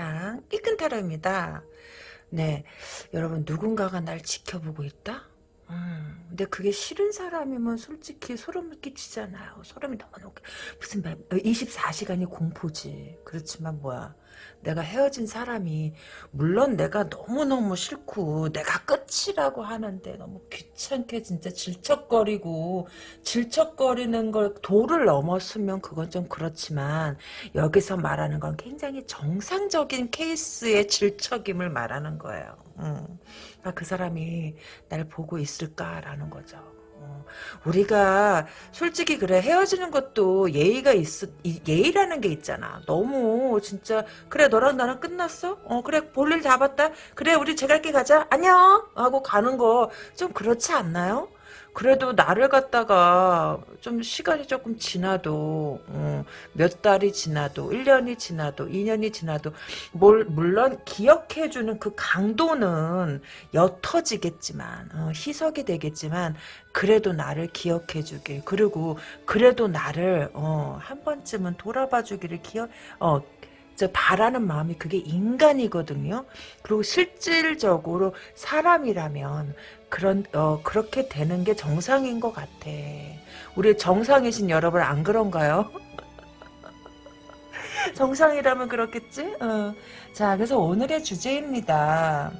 세상, 이끈 타로입니다. 네, 여러분 누군가가 날 지켜보고 있다? 음, 근데 그게 싫은 사람이면 솔직히 소름을 끼치잖아요. 소름이 너무 너무 무슨 24시간이 공포지. 그렇지만 뭐야. 내가 헤어진 사람이 물론 내가 너무너무 싫고 내가 끝이라고 하는데 너무 귀찮게 진짜 질척거리고 질척거리는 걸 도를 넘었으면 그건 좀 그렇지만 여기서 말하는 건 굉장히 정상적인 케이스의 질척임을 말하는 거예요. 음. 그 사람이 날 보고 있을까라는 거죠. 어, 우리가 솔직히 그래 헤어지는 것도 예의가 있 예의라는 게 있잖아. 너무 진짜 그래 너랑 나랑 끝났어? 어 그래 볼일 다 봤다. 그래 우리 제갈길 가자. 안녕 하고 가는 거 좀 그렇지 않나요? 그래도 나를 갖다가 좀 시간이 조금 지나도 어, 몇 달이 지나도 1년이 지나도 2년이 지나도 뭘, 물론 기억해주는 그 강도는 옅어지겠지만 어, 희석이 되겠지만 그래도 나를 기억해주길 그리고 그래도 나를 어, 한 번쯤은 돌아봐주기를 기억 어, 바라는 마음이 그게 인간이거든요. 그리고 실질적으로 사람이라면 그런 어 그렇게 되는 게 정상인 것 같아. 우리 정상이신 여러분 안 그런가요? 정상이라면 그렇겠지? 어. 자, 그래서 오늘의 주제입니다.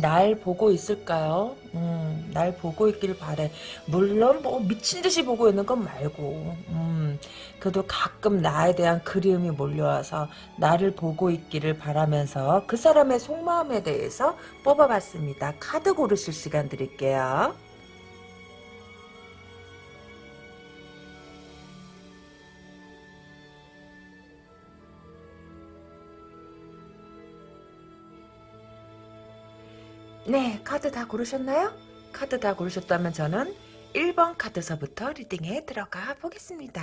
날 보고 있을까요? 음, 날 보고 있길 바래. 물론 뭐 미친 듯이 보고 있는 건 말고, 음, 그래도 가끔 나에 대한 그리움이 몰려와서 나를 보고 있기를 바라면서 그 사람의 속마음에 대해서 뽑아봤습니다. 카드 고르실 시간 드릴게요. 네, 카드 다 고르셨나요? 카드 다 고르셨다면 저는 1번 카드서부터 리딩에 들어가 보겠습니다.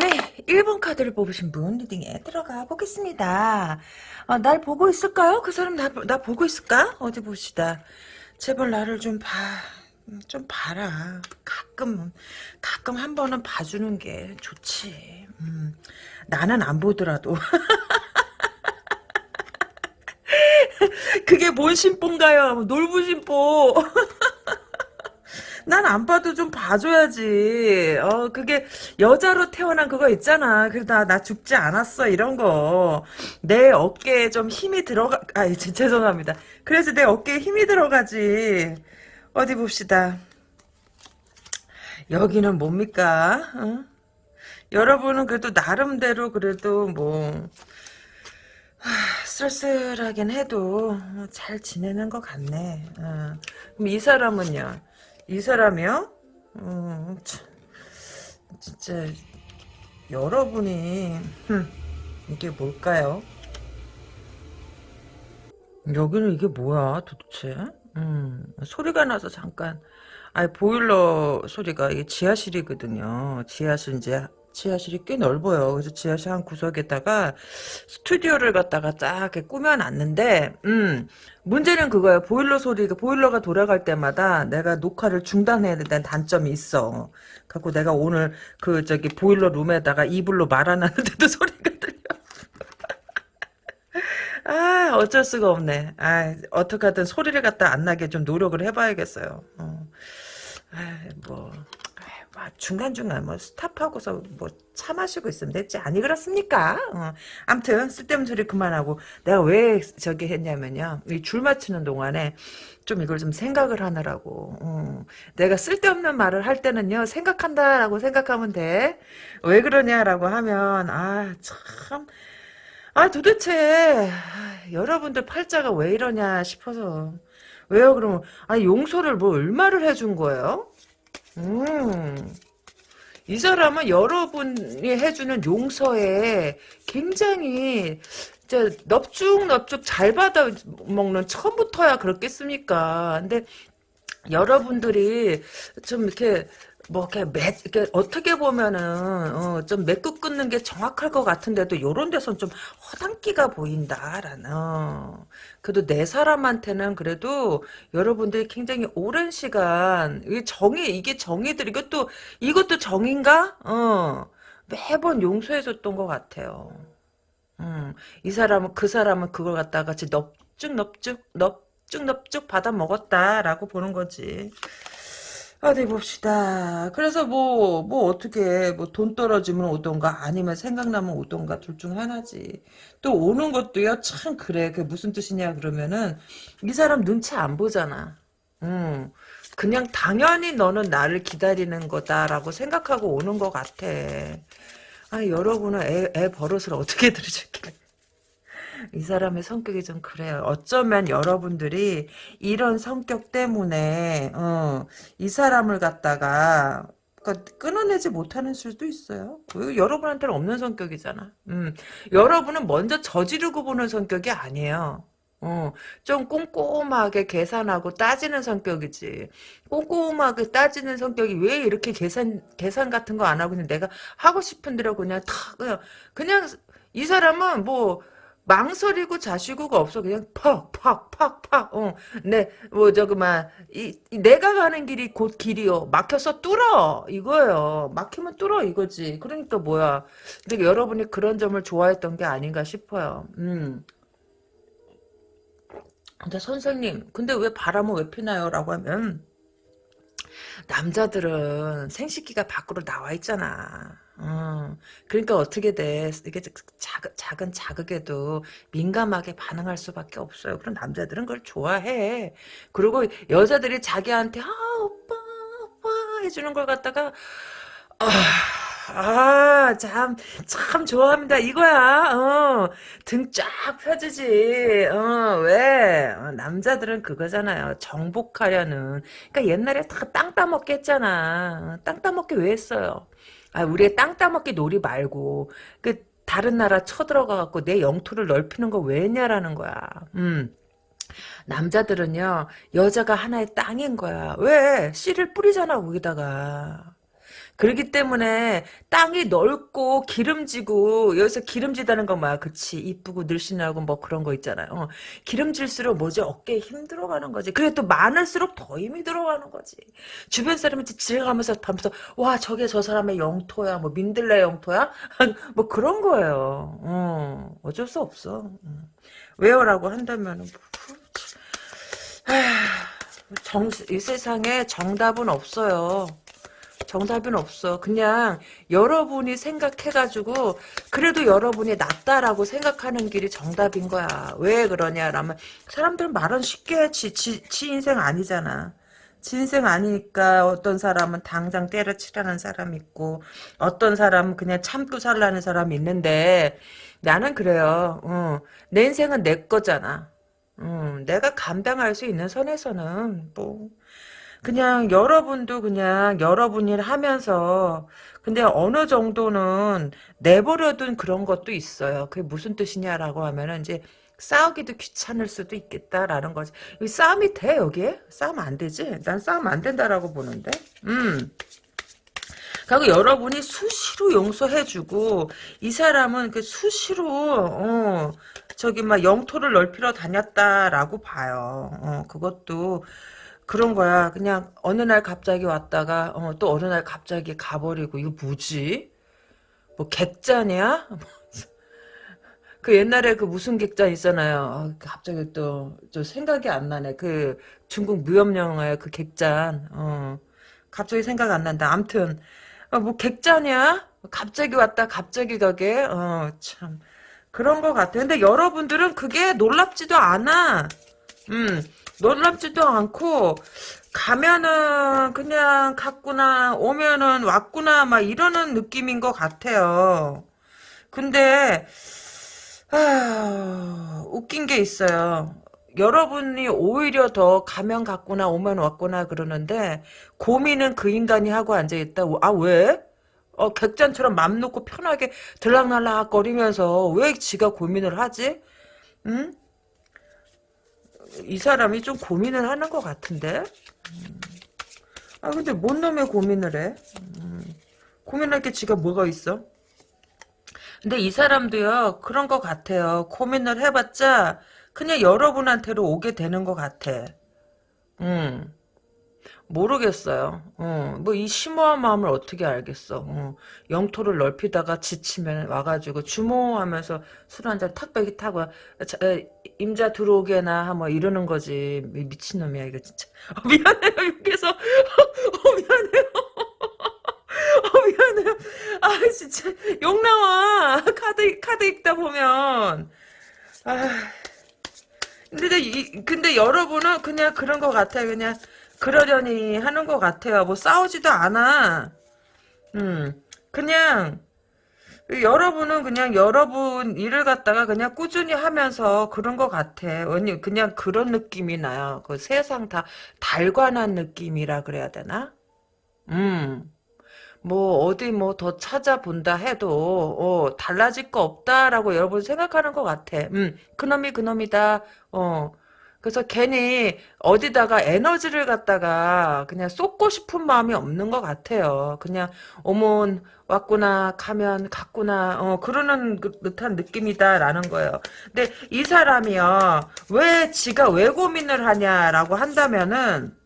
네, 1번 카드를 뽑으신 분 리딩에 들어가 보겠습니다. 어, 날 보고 있을까요? 그 사람 나, 나 보고 있을까? 어디 봅시다. 제발 나를 좀 봐. 좀 봐라. 가끔, 가끔 한 번은 봐주는 게 좋지. 음, 나는 안 보더라도. 그게 뭔 심보인가요? 놀부 심보. 난안 봐도 좀 봐줘야지. 어, 그게 여자로 태어난 그거 있잖아. 그래도 나, 죽지 않았어. 이런 거. 내 어깨에 좀 힘이 들어가, 아, 죄송합니다. 그래서 내 어깨에 힘이 들어가지. 어디 봅시다. 여기는 뭡니까? 어? 여러분은 그래도 나름대로 그래도 뭐 하, 쓸쓸하긴 해도 잘 지내는 것 같네. 어. 그럼 이 사람은요? 이 사람이요? 어, 진짜 여러분이 흠, 이게 뭘까요? 여기는 이게 뭐야 도대체? 음, 소리가 나서 잠깐 아 보일러 소리가 이게 지하실이거든요. 지하실 이제 지하실이 꽤 넓어요. 그래서 지하실 한 구석에다가 스튜디오를 갖다가 딱 이렇게 꾸며놨는데, 음, 문제는 그거예요. 보일러 소리가, 보일러가 돌아갈 때마다 내가 녹화를 중단해야 된다는 단점이 있어. 갖고 내가 오늘 그 저기 보일러 룸에다가 이불로 말아놨는데도 소리가 들려. 아, 어쩔 수가 없네. 아, 어떡하든 소리를 갖다 안 나게 좀 노력을 해봐야겠어요. 어. 아, 뭐. 아, 중간중간 뭐 스탑하고서 뭐 차 마시고 있으면 됐지. 아니 그렇습니까? 어. 암튼 쓸데없는 소리 그만하고 내가 왜 저기 했냐면요. 이 줄 맞추는 동안에 좀 이걸 좀 생각을 하느라고. 어. 내가 쓸데없는 말을 할 때는요 생각한다라고 생각하면 돼. 왜 그러냐라고 하면 아참. 아 도대체 여러분들 팔자가 왜 이러냐 싶어서. 왜요? 그러면 아 용서를 뭐 얼마를 해준 거예요 음. 이 사람은 여러분이 해주는 용서에 굉장히 진짜 넙죽넙죽 잘 받아 먹는 처음부터야 그렇겠습니까? 근데 여러분들이 좀 이렇게 뭐 이렇게 매, 이렇게 어떻게 보면은 어, 좀 매끄 끊는 게 정확할 것 같은데도 요런 데선 좀 허당기가 보인다라는 어. 그래도 내 사람한테는 그래도 여러분들이 굉장히 오랜 시간 이게 정이 이게 정이들 이것도 이것도 정인가? 어. 매번 용서해줬던 것 같아요. 음, 이 사람은 그 사람은 그걸 갖다가 같이 넙죽 넙죽 넙죽 넙죽 받아 먹었다라고 보는 거지 어디 봅시다. 그래서 뭐, 뭐 어떻게, 뭐 돈 떨어지면 오던가 아니면 생각나면 오던가 둘 중 하나지. 또 오는 것도요, 참 그래. 그게 무슨 뜻이냐 그러면은 이 사람 눈치 안 보잖아. 음. 그냥 당연히 너는 나를 기다리는 거다라고 생각하고 오는 것 같아. 아, 여러분은 애, 애 버릇을 어떻게 들으셨길래. 이 사람의 성격이 좀 그래요. 어쩌면 여러분들이 이런 성격 때문에 어, 이 사람을 갖다가 그러니까 끊어내지 못하는 수도 있어요. 여러분한테는 없는 성격이잖아. 음, 여러분은 먼저 저지르고 보는 성격이 아니에요. 어, 좀 꼼꼼하게 계산하고 따지는 성격이지. 꼼꼼하게 따지는 성격이 왜 이렇게 계산, 계산 같은 거 안 하고 그냥 내가 하고 싶은 대로 그냥 다, 그냥, 그냥 이 사람은 뭐, 망설이고 자시고가 없어. 그냥 팍팍팍팍 어네뭐 저 그만 이, 이, 내가 가는 길이 곧 길이요. 막혀서 뚫어. 이거예요. 막히면 뚫어 이거지. 그러니까 뭐야. 근데 여러분이 그런 점을 좋아했던 게 아닌가 싶어요. 음. 근데 선생님 근데 왜 바람은 왜 피나요? 라고 하면 남자들은 생식기가 밖으로 나와 있잖아 어, 그러니까 어떻게 돼? 이게 작은, 작은 자극에도 민감하게 반응할 수밖에 없어요. 그럼 남자들은 그걸 좋아해. 그리고 여자들이 자기한테, 아, 오빠, 오빠 해주는 걸 갖다가, 아, 아, 참, 참 좋아합니다. 이거야, 어, 등 쫙 펴지지, 어, 왜? 어, 남자들은 그거잖아요. 정복하려는. 그니까 옛날에 다 땅 따먹게 했잖아. 땅 따먹게 왜 했어요? 아, 우리의 땅 따먹기 놀이 말고 그 다른 나라 쳐들어가 갖고 내 영토를 넓히는 거 왜냐라는 거야. 음. 남자들은요 여자가 하나의 땅인 거야. 왜 씨를 뿌리잖아 거기다가. 그렇기 때문에 땅이 넓고 기름지고 여기서 기름지다는 건 뭐야 그치 이쁘고 늘씬하고 뭐 그런 거 있잖아요. 어, 기름질수록 뭐지? 어깨에 힘 들어가는 거지. 그래 또 많을수록 더 힘이 들어가는 거지. 주변 사람이 지나가면서 하면서 와 저게 저 사람의 영토야 뭐 민들레 영토야? 뭐 그런 거예요. 어, 어쩔 수 없어. 음. 왜요라고 한다면 정, 이 세상에 정답은 없어요 정답은 없어. 그냥 여러분이 생각해가지고 그래도 여러분이 낫다라고 생각하는 길이 정답인 거야. 왜 그러냐라면 사람들은 말은 쉽게 지, 지, 지 인생 아니잖아. 지 인생 아니니까 어떤 사람은 당장 때려치라는 사람 있고 어떤 사람은 그냥 참고 살라는 사람이 있는데 나는 그래요. 어, 내 인생은 내 거잖아. 음, 내가 감당할 수 있는 선에서는 뭐 그냥 여러분도 그냥 여러분 일 하면서 근데 어느 정도는 내버려둔 그런 것도 있어요. 그게 무슨 뜻이냐라고 하면은 이제 싸우기도 귀찮을 수도 있겠다라는 거지. 싸움이 돼 여기에? 싸움 안 되지? 난 싸움 안 된다라고 보는데. 음. 그리고 여러분이 수시로 용서해주고 이 사람은 그 수시로 어 저기 막 영토를 넓히러 다녔다라고 봐요. 어 그것도 그런 거야. 그냥 어느 날 갑자기 왔다가 어, 또 어느 날 갑자기 가버리고 이거 뭐지? 뭐 객잔이야? 그 옛날에 그 무슨 객잔 있잖아요. 아, 갑자기 또 저 생각이 안 나네. 그 중국 무협 영화의 그 객잔. 어. 갑자기 생각 안 난다. 암튼 어, 뭐 객잔이야? 갑자기 왔다 갑자기 가게. 어, 참 그런 것 같아. 근데 여러분들은 그게 놀랍지도 않아. 음. 놀랍지도 않고 가면은 그냥 갔구나 오면은 왔구나 막 이러는 느낌인 것 같아요. 근데 아, 웃긴 게 있어요. 여러분이 오히려 더 가면 갔구나 오면 왔구나 그러는데 고민은 그 인간이 하고 앉아있다. 아 왜? 어, 객잔처럼 맘 놓고 편하게 들락날락 거리면서 왜 지가 고민을 하지? 응? 이 사람이 좀 고민을 하는 것 같은데 음. 아 근데 뭔 놈의 고민을 해? 음, 고민할 게 지가 뭐가 있어? 근데 이 사람도요 그런 것 같아요. 고민을 해봤자 그냥 여러분한테로 오게 되는 것 같아. 음. 모르겠어요. 어, 뭐이 심오한 마음을 어떻게 알겠어. 어, 영토를 넓히다가 지치면 와가지고 주모하면서 술 한잔 탁배기 타고 자, 에, 임자 들어오게나 뭐 이러는 거지. 미- 미친놈이야 이거 진짜. 어, 미안해요 여기서. 어, 미안해요. 어, 미안해요. 아 진짜 욕 나와. 카드 카드 읽다 보면. 아. 근데 이, 근데 여러분은 그냥 그런 것 같아요. 그냥 그러려니 하는 것 같아요. 뭐 싸우지도 않아. 음, 그냥 여러분은 그냥 여러분 일을 갖다가 그냥 꾸준히 하면서 그런 것 같아. 아니 그냥 그런 느낌이 나요. 그 세상 다 달관한 느낌이라 그래야 되나? 음. 뭐 어디 뭐 더 찾아본다 해도 어, 달라질 거 없다라고 여러분 생각하는 것 같아. 음, 그놈이 그놈이다. 어. 그래서 괜히 어디다가 에너지를 갖다가 그냥 쏟고 싶은 마음이 없는 것 같아요. 그냥 어머 왔구나 가면 갔구나 어 그러는 그- 듯한 느낌이다라는 거예요. 근데 이 사람이요 왜 지가 왜 고민을 하냐라고 한다면은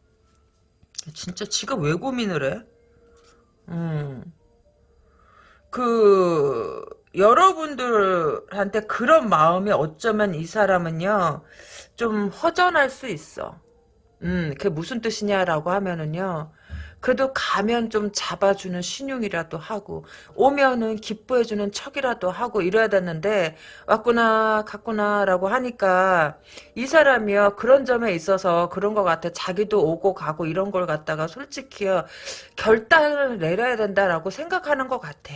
진짜 지가 왜 고민을 해? 음. 그 여러분들한테 그런 마음이 어쩌면 이 사람은요 좀 허전할 수 있어. 음, 그게 무슨 뜻이냐라고 하면은요. 그래도 가면 좀 잡아주는 신용이라도 하고 오면은 기뻐해주는 척이라도 하고 이래야 되는데 왔구나 갔구나 라고 하니까 이 사람이요 그런 점에 있어서 그런 것 같아 자기도 오고 가고 이런 걸 갖다가 솔직히요 결단을 내려야 된다라고 생각하는 것 같아.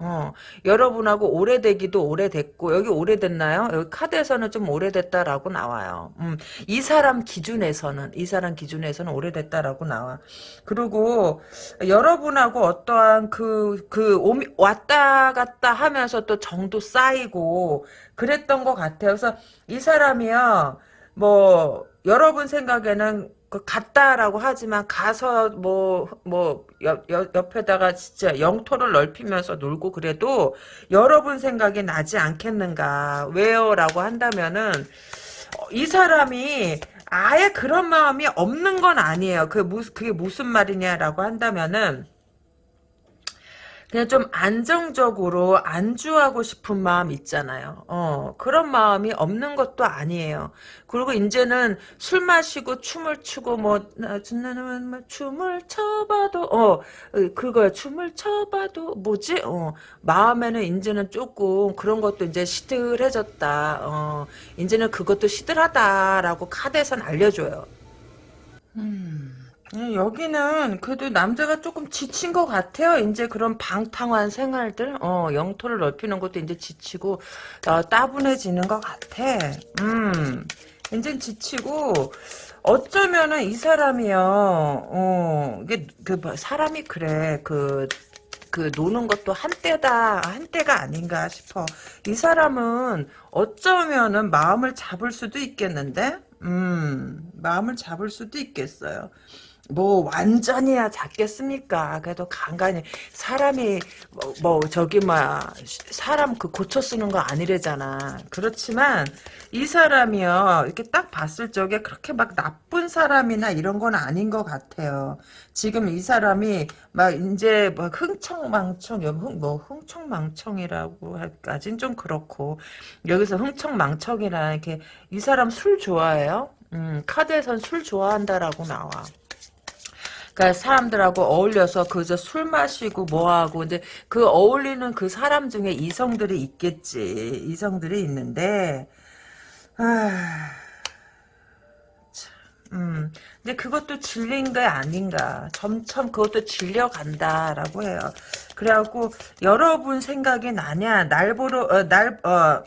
어, 여러분하고 오래되기도 오래됐고, 여기 오래됐나요? 여기 카드에서는 좀 오래됐다라고 나와요. 음, 이 사람 기준에서는, 이 사람 기준에서는 오래됐다라고 나와. 그리고, 여러분하고 어떠한 그, 그, 오미, 왔다 갔다 하면서 또 정도 쌓이고, 그랬던 것 같아요. 그래서 이 사람이요, 뭐, 여러분 생각에는 그 갔다라고 하지만 가서 뭐 뭐 옆에다가 진짜 영토를 넓히면서 놀고 그래도 여러분 생각이 나지 않겠는가 왜요라고 한다면은 어, 이 사람이 아예 그런 마음이 없는 건 아니에요. 그 무슨 그게 무슨 말이냐라고 한다면은 그냥 좀 안정적으로 안주하고 싶은 마음 있잖아요. 어, 그런 마음이 없는 것도 아니에요. 그리고 이제는 술 마시고 춤을 추고 뭐 나는 뭐 춤을 춰봐도 어 그거야 춤을 춰봐도 뭐지? 어 마음에는 이제는 조금 그런 것도 이제 시들해졌다. 어 이제는 그것도 시들하다라고 카드에선 알려줘요. 음. 예, 여기는 그래도 남자가 조금 지친 것 같아요. 이제 그런 방탕한 생활들, 어, 영토를 넓히는 것도 이제 지치고, 어, 따분해지는 것 같아. 음, 이제 지치고, 어쩌면은 이 사람이요, 어, 이게, 그, 뭐, 사람이 그래, 그, 그 노는 것도 한때다 한때가 아닌가 싶어. 이 사람은 어쩌면은 마음을 잡을 수도 있겠는데, 음 마음을 잡을 수도 있겠어요. 뭐 완전히야 작겠습니까? 그래도 간간히 사람이 뭐, 뭐 저기 막 사람 그 고쳐 쓰는 거 아니래잖아. 그렇지만 이 사람이요 이렇게 딱 봤을 적에 그렇게 막 나쁜 사람이나 이런 건 아닌 것 같아요. 지금 이 사람이 막 이제 뭐 흥청망청 흥, 뭐 흥청망청이라고 할까진 좀 그렇고 여기서 흥청망청이라 이렇게 이 사람 술 좋아해요? 음, 카드에선 술 좋아한다라고 나와. 그러니까 사람들하고 어울려서 그저 술 마시고 뭐하고 이제 그 어울리는 그 사람 중에 이성들이 있겠지. 이성들이 있는데 아. 음, 근데 그것도 질린 게 아닌가. 점점 그것도 질려간다라고 해요. 그래갖고, 여러분 생각이 나냐, 날 보러, 어, 날, 어,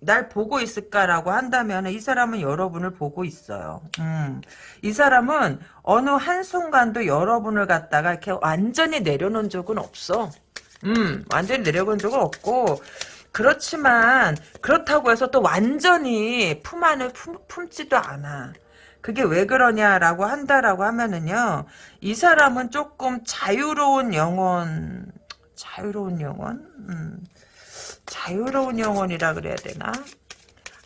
날 보고 있을까라고 한다면 이 사람은 여러분을 보고 있어요. 음. 이 사람은 어느 한순간도 여러분을 갖다가 이렇게 완전히 내려놓은 적은 없어. 음, 완전히 내려본 적은 없고, 그렇지만, 그렇다고 해서 또 완전히 품 안에 품, 품지도 않아. 그게 왜 그러냐라고 한다라고 하면은요. 이 사람은 조금 자유로운 영혼 자유로운 영혼? 음, 자유로운 영혼이라 그래야 되나?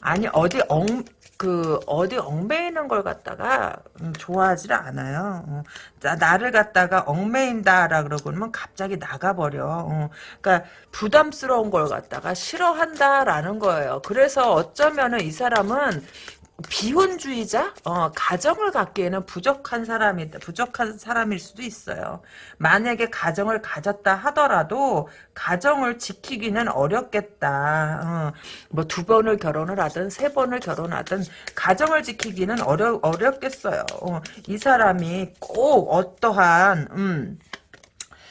아니 어디 엉 그 어디 얽매이는 걸 갖다가 음, 좋아하지 않아요. 어. 나, 나를 갖다가 얽매인다라 그러고는 갑자기 나가버려. 어. 그러니까 부담스러운 걸 갖다가 싫어한다라는 거예요. 그래서 어쩌면은 이 사람은 비혼주의자, 어, 가정을 갖기에는 부족한 사람이 부족한 사람일 수도 있어요. 만약에 가정을 가졌다 하더라도 가정을 지키기는 어렵겠다. 어, 뭐두 번을 결혼을 하든 세 번을 결혼하든 가정을 지키기는 어려 어렵겠어요. 어, 이 사람이 꼭 어떠한 음,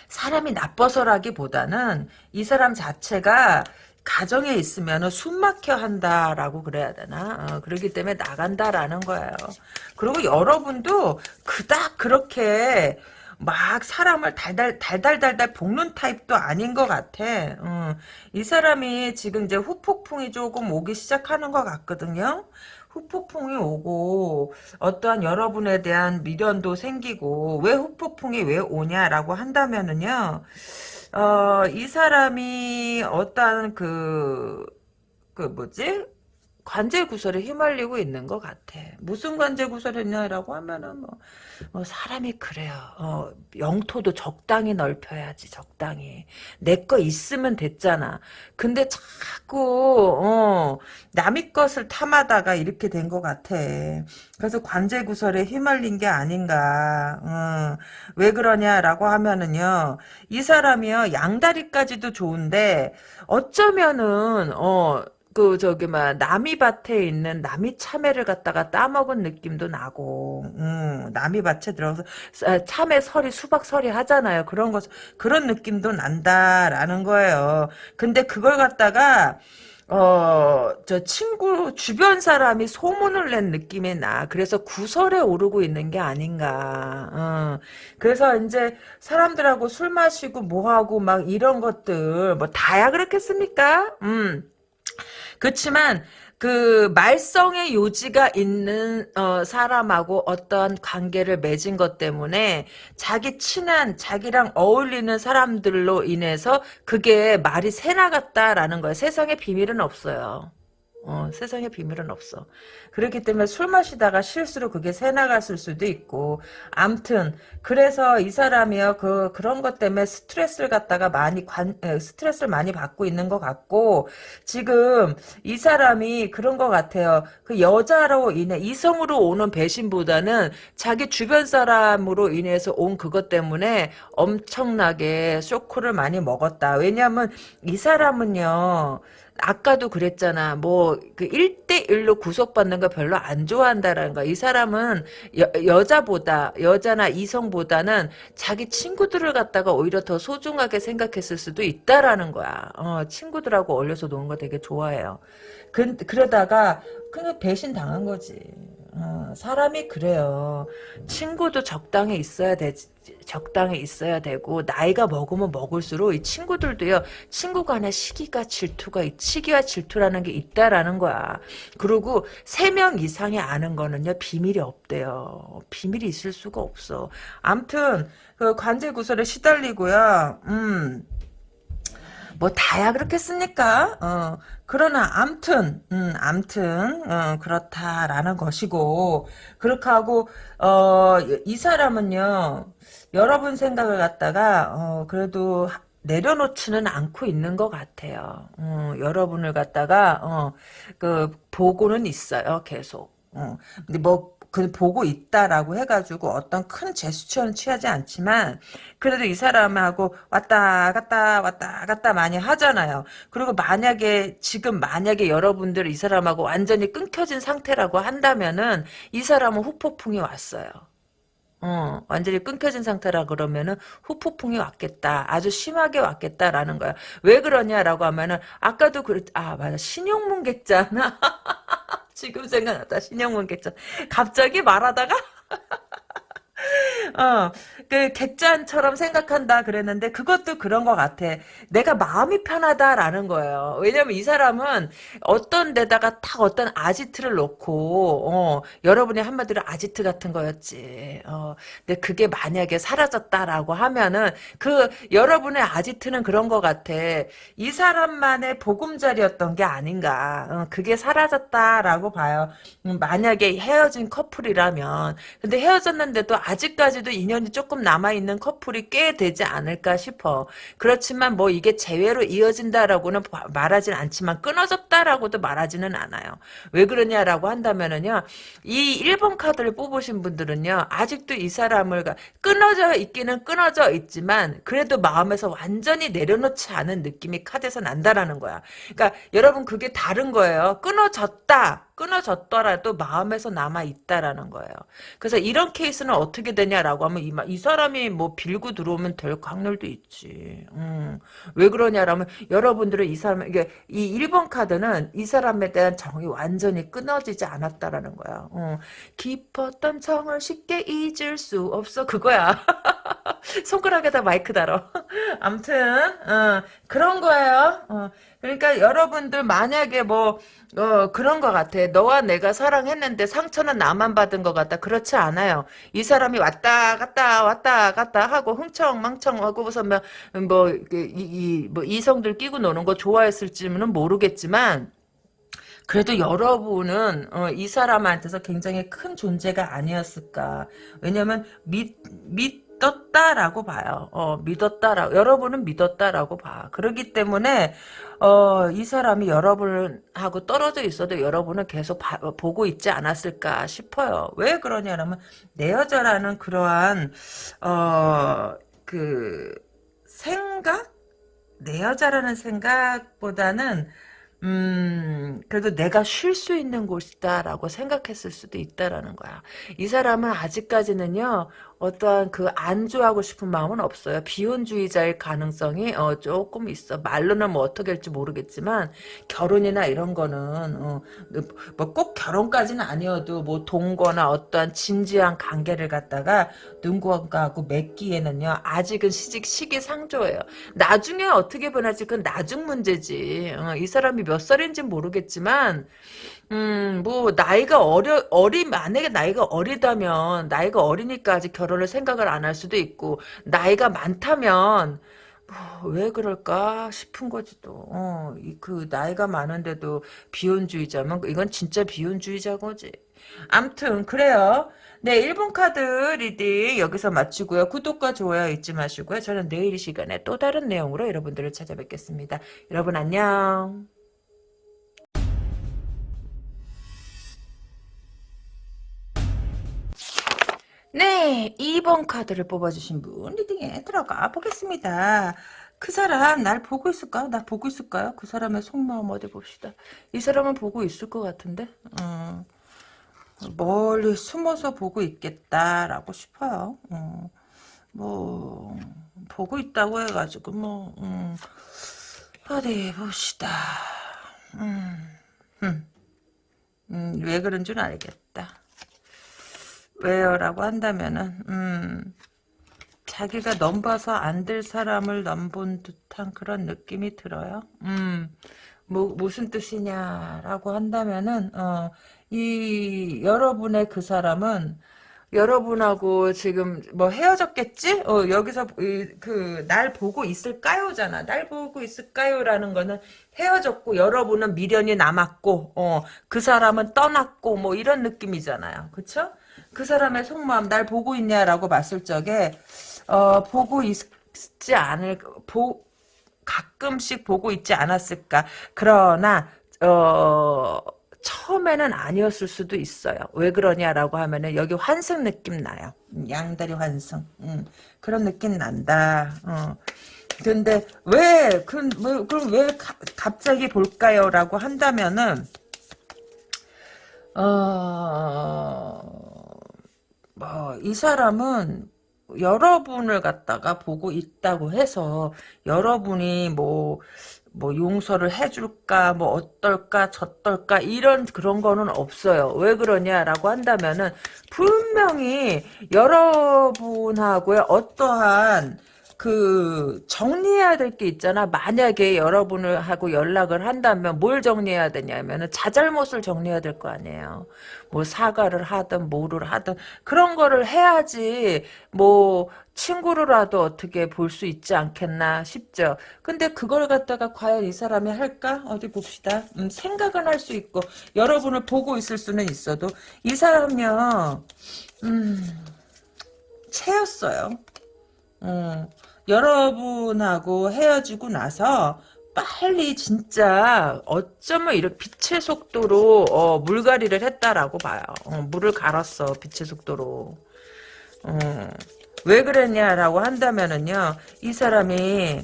사람이 나빠서라기보다는 이 사람 자체가 가정에 있으면 숨 막혀 한다라고 그래야 되나? 어, 그렇기 때문에 나간다라는 거예요. 그리고 여러분도 그닥 그렇게 막 사람을 달달 달달달달 볶는 타입도 아닌 것 같아. 어, 이 사람이 지금 이제 후폭풍이 조금 오기 시작하는 것 같거든요. 후폭풍이 오고 어떠한 여러분에 대한 미련도 생기고 왜 후폭풍이 왜 오냐라고 한다면은요. 어, 이 사람이 어떤 그, 그 뭐지? 관제 구설에 휘말리고 있는 것 같아. 무슨 관제 구설이냐라고 하면은 뭐, 뭐 사람이 그래요. 어, 영토도 적당히 넓혀야지 적당히. 내 거 있으면 됐잖아. 근데 자꾸 어, 남의 것을 탐하다가 이렇게 된 것 같아. 그래서 관제 구설에 휘말린 게 아닌가. 어, 왜 그러냐라고 하면은요. 이 사람이요 양다리까지도 좋은데 어쩌면은 어. 그 저기 막 남이밭에 있는 남이 참외를 갖다가 따먹은 느낌도 나고 음, 남이밭에 들어서 참외 설이 수박 설이 하잖아요 그런 것 그런 느낌도 난다라는 거예요 근데 그걸 갖다가 어, 저 친구, 주변 사람이 소문을 낸 느낌이 나. 그래서 구설에 오르고 있는 게 아닌가. 어. 그래서 이제 사람들하고 술 마시고 뭐하고 막 이런 것들, 뭐 다야 그렇겠습니까? 음. 그렇지만 그 말썽의 요지가 있는 어, 사람하고 어떠한 관계를 맺은 것 때문에 자기 친한 자기랑 어울리는 사람들로 인해서 그게 말이 새나갔다라는 거예요. 세상에 비밀은 없어요. 어, 세상에 비밀은 없어. 그렇기 때문에 술 마시다가 실수로 그게 새 나갔을 수도 있고, 암튼 그래서 이 사람이요 그 그런 것 때문에 스트레스를 갖다가 많이 관 스트레스를 많이 받고 있는 것 같고, 지금 이 사람이 그런 것 같아요. 그 여자로 인해 이성으로 오는 배신보다는 자기 주변 사람으로 인해서 온 그것 때문에 엄청나게 쇼크를 많이 먹었다. 왜냐하면 이 사람은요. 아까도 그랬잖아. 뭐, 그 1대1로 구속받는 거 별로 안 좋아한다라는 거. 이 사람은 여, 여자보다, 여자나 이성보다는 자기 친구들을 갖다가 오히려 더 소중하게 생각했을 수도 있다라는 거야. 어, 친구들하고 어울려서 노는 거 되게 좋아해요. 그, 그러다가, 그냥 배신 당한 거지. 어, 사람이 그래요. 친구도 적당히 있어야 되 적당히 있어야 되고 나이가 먹으면 먹을수록 이 친구들도요 친구 간의 시기가 질투가 시기와 질투라는 게 있다라는 거야. 그리고 세 명 이상이 아는 거는요 비밀이 없대요. 비밀이 있을 수가 없어. 암튼 그 관제 구설에 시달리고요. 음. 뭐 다야 그렇겠습니까? 어, 그러나 암튼 음, 암튼 어, 그렇다라는 것이고 그렇게 하고 어, 이 사람은요 여러분 생각을 갖다가 어, 그래도 내려놓지는 않고 있는 것 같아요. 어, 여러분을 갖다가 어, 그 보고는 있어요 계속. 어, 근데 뭐 그 보고 있다라고 해가지고 어떤 큰 제스처는 취하지 않지만 그래도 이 사람하고 왔다 갔다 왔다 갔다 많이 하잖아요. 그리고 만약에 지금 만약에 여러분들 이 사람하고 완전히 끊겨진 상태라고 한다면은 이 사람은 후폭풍이 왔어요. 어, 완전히 끊겨진 상태라 그러면은 후폭풍이 왔겠다. 아주 심하게 왔겠다라는 거야. 왜 그러냐라고 하면은 아까도 그랬 아 맞아 신용문객잖아. 지금 생각났다. 신영문 객전. 갑자기 말하다가 어, 그 객잔처럼 생각한다 그랬는데 그것도 그런 것 같아. 내가 마음이 편하다라는 거예요. 왜냐면 이 사람은 어떤 데다가 딱 어떤 아지트를 놓고 어, 여러분이 한마디로 아지트 같은 거였지. 어, 근데 그게 만약에 사라졌다라고 하면은 그 여러분의 아지트는 그런 것 같아. 이 사람만의 보금자리였던 게 아닌가. 어, 그게 사라졌다라고 봐요. 음, 만약에 헤어진 커플이라면 근데 헤어졌는데도 아 직까지도 인연이 조금 남아있는 커플이 꽤 되지 않을까 싶어. 그렇지만 뭐 이게 재회로 이어진다라고는 말하진 않지만 끊어졌다라고도 말하지는 않아요. 왜 그러냐라고 한다면은요. 이 1번 카드를 뽑으신 분들은요. 아직도 이 사람을 끊어져 있기는 끊어져 있지만 그래도 마음에서 완전히 내려놓지 않은 느낌이 카드에서 난다라는 거야. 그러니까 여러분 그게 다른 거예요. 끊어졌다. 끊어졌더라도 마음에서 남아 있다라는 거예요. 그래서 이런 케이스는 어떻게 되냐라고 하면 이, 이 사람이 뭐 빌고 들어오면 될 확률도 있지. 음. 왜 그러냐라면 여러분들은 이 사람 이게 이 1번 카드는 이 사람에 대한 정이 완전히 끊어지지 않았다라는 거야. 어. 깊었던 정을 쉽게 잊을 수 없어 그거야. 손가락에다 마이크 달어. 암튼 어, 그런 거예요. 어. 그러니까 여러분들 만약에 뭐 어, 그런 것 같아. 너와 내가 사랑했는데 상처는 나만 받은 것 같다. 그렇지 않아요. 이 사람이 왔다 갔다 왔다 갔다 하고 흥청망청 하고 무슨 뭐, 이, 이, 뭐 이성들 끼고 노는 거 좋아했을지는 모르겠지만 그래도 여러분은 어, 이 사람한테서 굉장히 큰 존재가 아니었을까. 왜냐면 믿, 믿 믿었다라고 봐요. 어, 믿었다라고 여러분은 믿었다라고 봐. 그렇기 때문에 어, 이 사람이 여러분하고 떨어져 있어도 여러분은 계속 바, 보고 있지 않았을까 싶어요. 왜 그러냐면 내 여자라는 그러한 어, 그 생각 내 여자라는 생각보다는 음, 그래도 내가 쉴 수 있는 곳이다라고 생각했을 수도 있다라는 거야. 이 사람은 아직까지는요, 어떠한 그 안주하고 싶은 마음은 없어요. 비혼주의자일 가능성이 어, 조금 있어. 말로는 뭐 어떻게 할지 모르겠지만 결혼이나 이런 거는 어, 뭐꼭 결혼까지는 아니어도 뭐 동거나 어떠한 진지한 관계를 갖다가 누군가하고 맺기에는요 아직은 시직 시기상조예요. 나중에 어떻게 변할지 그건 나중 문제지. 어, 이 사람이 몇 살인지 모르겠지만 음, 뭐, 나이가 어려, 어리, 만약에 나이가 어리다면, 나이가 어리니까 아직 결혼을 생각을 안 할 수도 있고, 나이가 많다면, 뭐, 왜 그럴까 싶은 거지 또. 어, 이, 그, 나이가 많은데도 비혼주의자면, 이건 진짜 비혼주의자 거지. 암튼, 그래요. 네, 1번 카드 reading 여기서 마치고요. 구독과 좋아요 잊지 마시고요. 저는 내일 이 시간에 또 다른 내용으로 여러분들을 찾아뵙겠습니다. 여러분 안녕. 네, 2번 카드를 뽑아주신 분 reading에 들어가 보겠습니다. 그 사람 날 보고 있을까요? 나 보고 있을까요? 그 사람의 속마음 어디 봅시다. 이 사람은 보고 있을 것 같은데 음, 멀리 숨어서 보고 있겠다라고 싶어요. 음, 뭐 보고 있다고 해가지고 뭐 음, 어디 봅시다. 음, 음, 음, 왜 그런 줄 알겠다. 왜요? 라고 한다면은 음, 자기가 넘봐서 안 될 사람을 넘본 듯한 그런 느낌이 들어요. 음, 뭐, 무슨 뜻이냐라고 한다면은 어, 이 여러분의 그 사람은 여러분하고 지금 뭐 헤어졌겠지? 어, 여기서 그 날 보고 있을까요잖아. 날 보고 있을까요라는 거는 헤어졌고 여러분은 미련이 남았고 어, 그 사람은 떠났고 뭐 이런 느낌이잖아요. 그쵸? 그 사람의 속마음 날 보고 있냐라고 봤을 적에 어, 보고 있지 않을 보 가끔씩 보고 있지 않았을까 그러나 어 처음에는 아니었을 수도 있어요. 왜 그러냐라고 하면은 여기 환승 느낌 나요. 양다리 환승. 음, 그런 느낌 난다. 어. 근데 왜, 그, 뭐, 그럼 왜 가, 갑자기 볼까요? 라고 한다면은, 어, 뭐, 이 사람은 여러분을 갖다가 보고 있다고 해서 여러분이 뭐, 뭐 용서를 해줄까 뭐 어떨까 저떨까 이런 그런 거는 없어요. 왜 그러냐라고 한다면은 분명히 여러분하고의 어떠한 그 정리해야 될 게 있잖아. 만약에 여러분을 하고 연락을 한다면 뭘 정리해야 되냐면은 자잘못을 정리해야 될 거 아니에요. 뭐 사과를 하든 뭐를 하든 그런 거를 해야지 뭐 친구로라도 어떻게 볼 수 있지 않겠나 싶죠. 근데 그걸 갖다가 과연 이 사람이 할까? 어디 봅시다. 음, 생각은 할 수 있고 여러분을 보고 있을 수는 있어도 이 사람이요. 음, 채였어요. 어, 여러분하고 헤어지고 나서 빨리 진짜 어쩌면 이런 빛의 속도로 어, 물갈이를 했다라고 봐요. 어, 물을 갈았어 빛의 속도로. 어, 왜 그랬냐라고 한다면은요 이 사람이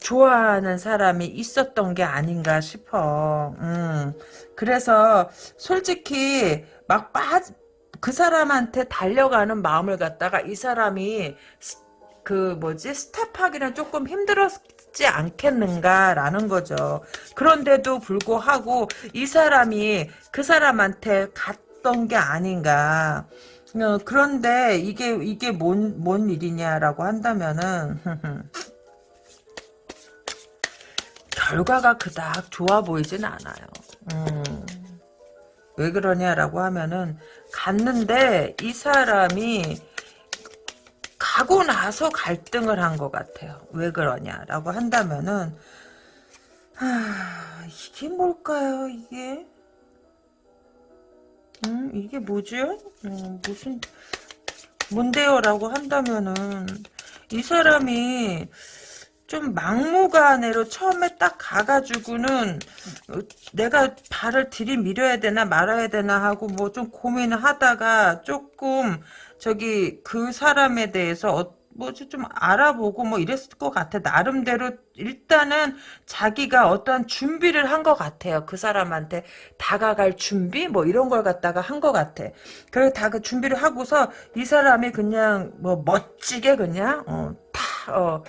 좋아하는 사람이 있었던 게 아닌가 싶어. 음, 그래서 솔직히 막 빠, 그 사람한테 달려가는 마음을 갖다가 이 사람이 그 뭐지 스텝하기는 조금 힘들었지 않겠는가라는 거죠. 그런데도 불구하고 이 사람이 그 사람한테 갔던 게 아닌가. 어, 그런데 이게 이게 뭔 뭔 일이냐라고 한다면은 결과가 그닥 좋아 보이진 않아요. 음, 왜 그러냐라고 하면은 갔는데 이 사람이 가고 나서 갈등을 한 것 같아요. 왜 그러냐라고 한다면은 하, 이게 뭘까요? 이게 음, 이게 뭐죠? 음, 무슨 뭔데요라고 한다면은 이 사람이 좀 막무가내로 처음에 딱 가가지고는 내가 발을 들이밀어야 되나 말아야 되나 하고 뭐 좀 고민을 하다가 조금 저기 그 사람에 대해서 어, 뭐지 좀 알아보고 뭐 이랬을 것 같아. 나름대로 일단은 자기가 어떠한 준비를 한 것 같아요. 그 사람한테 다가갈 준비 뭐 이런 걸 갖다가 한 것 같아. 그리고 다 그 준비를 하고서 이 사람이 그냥 뭐 멋지게 그냥 어, 다 어,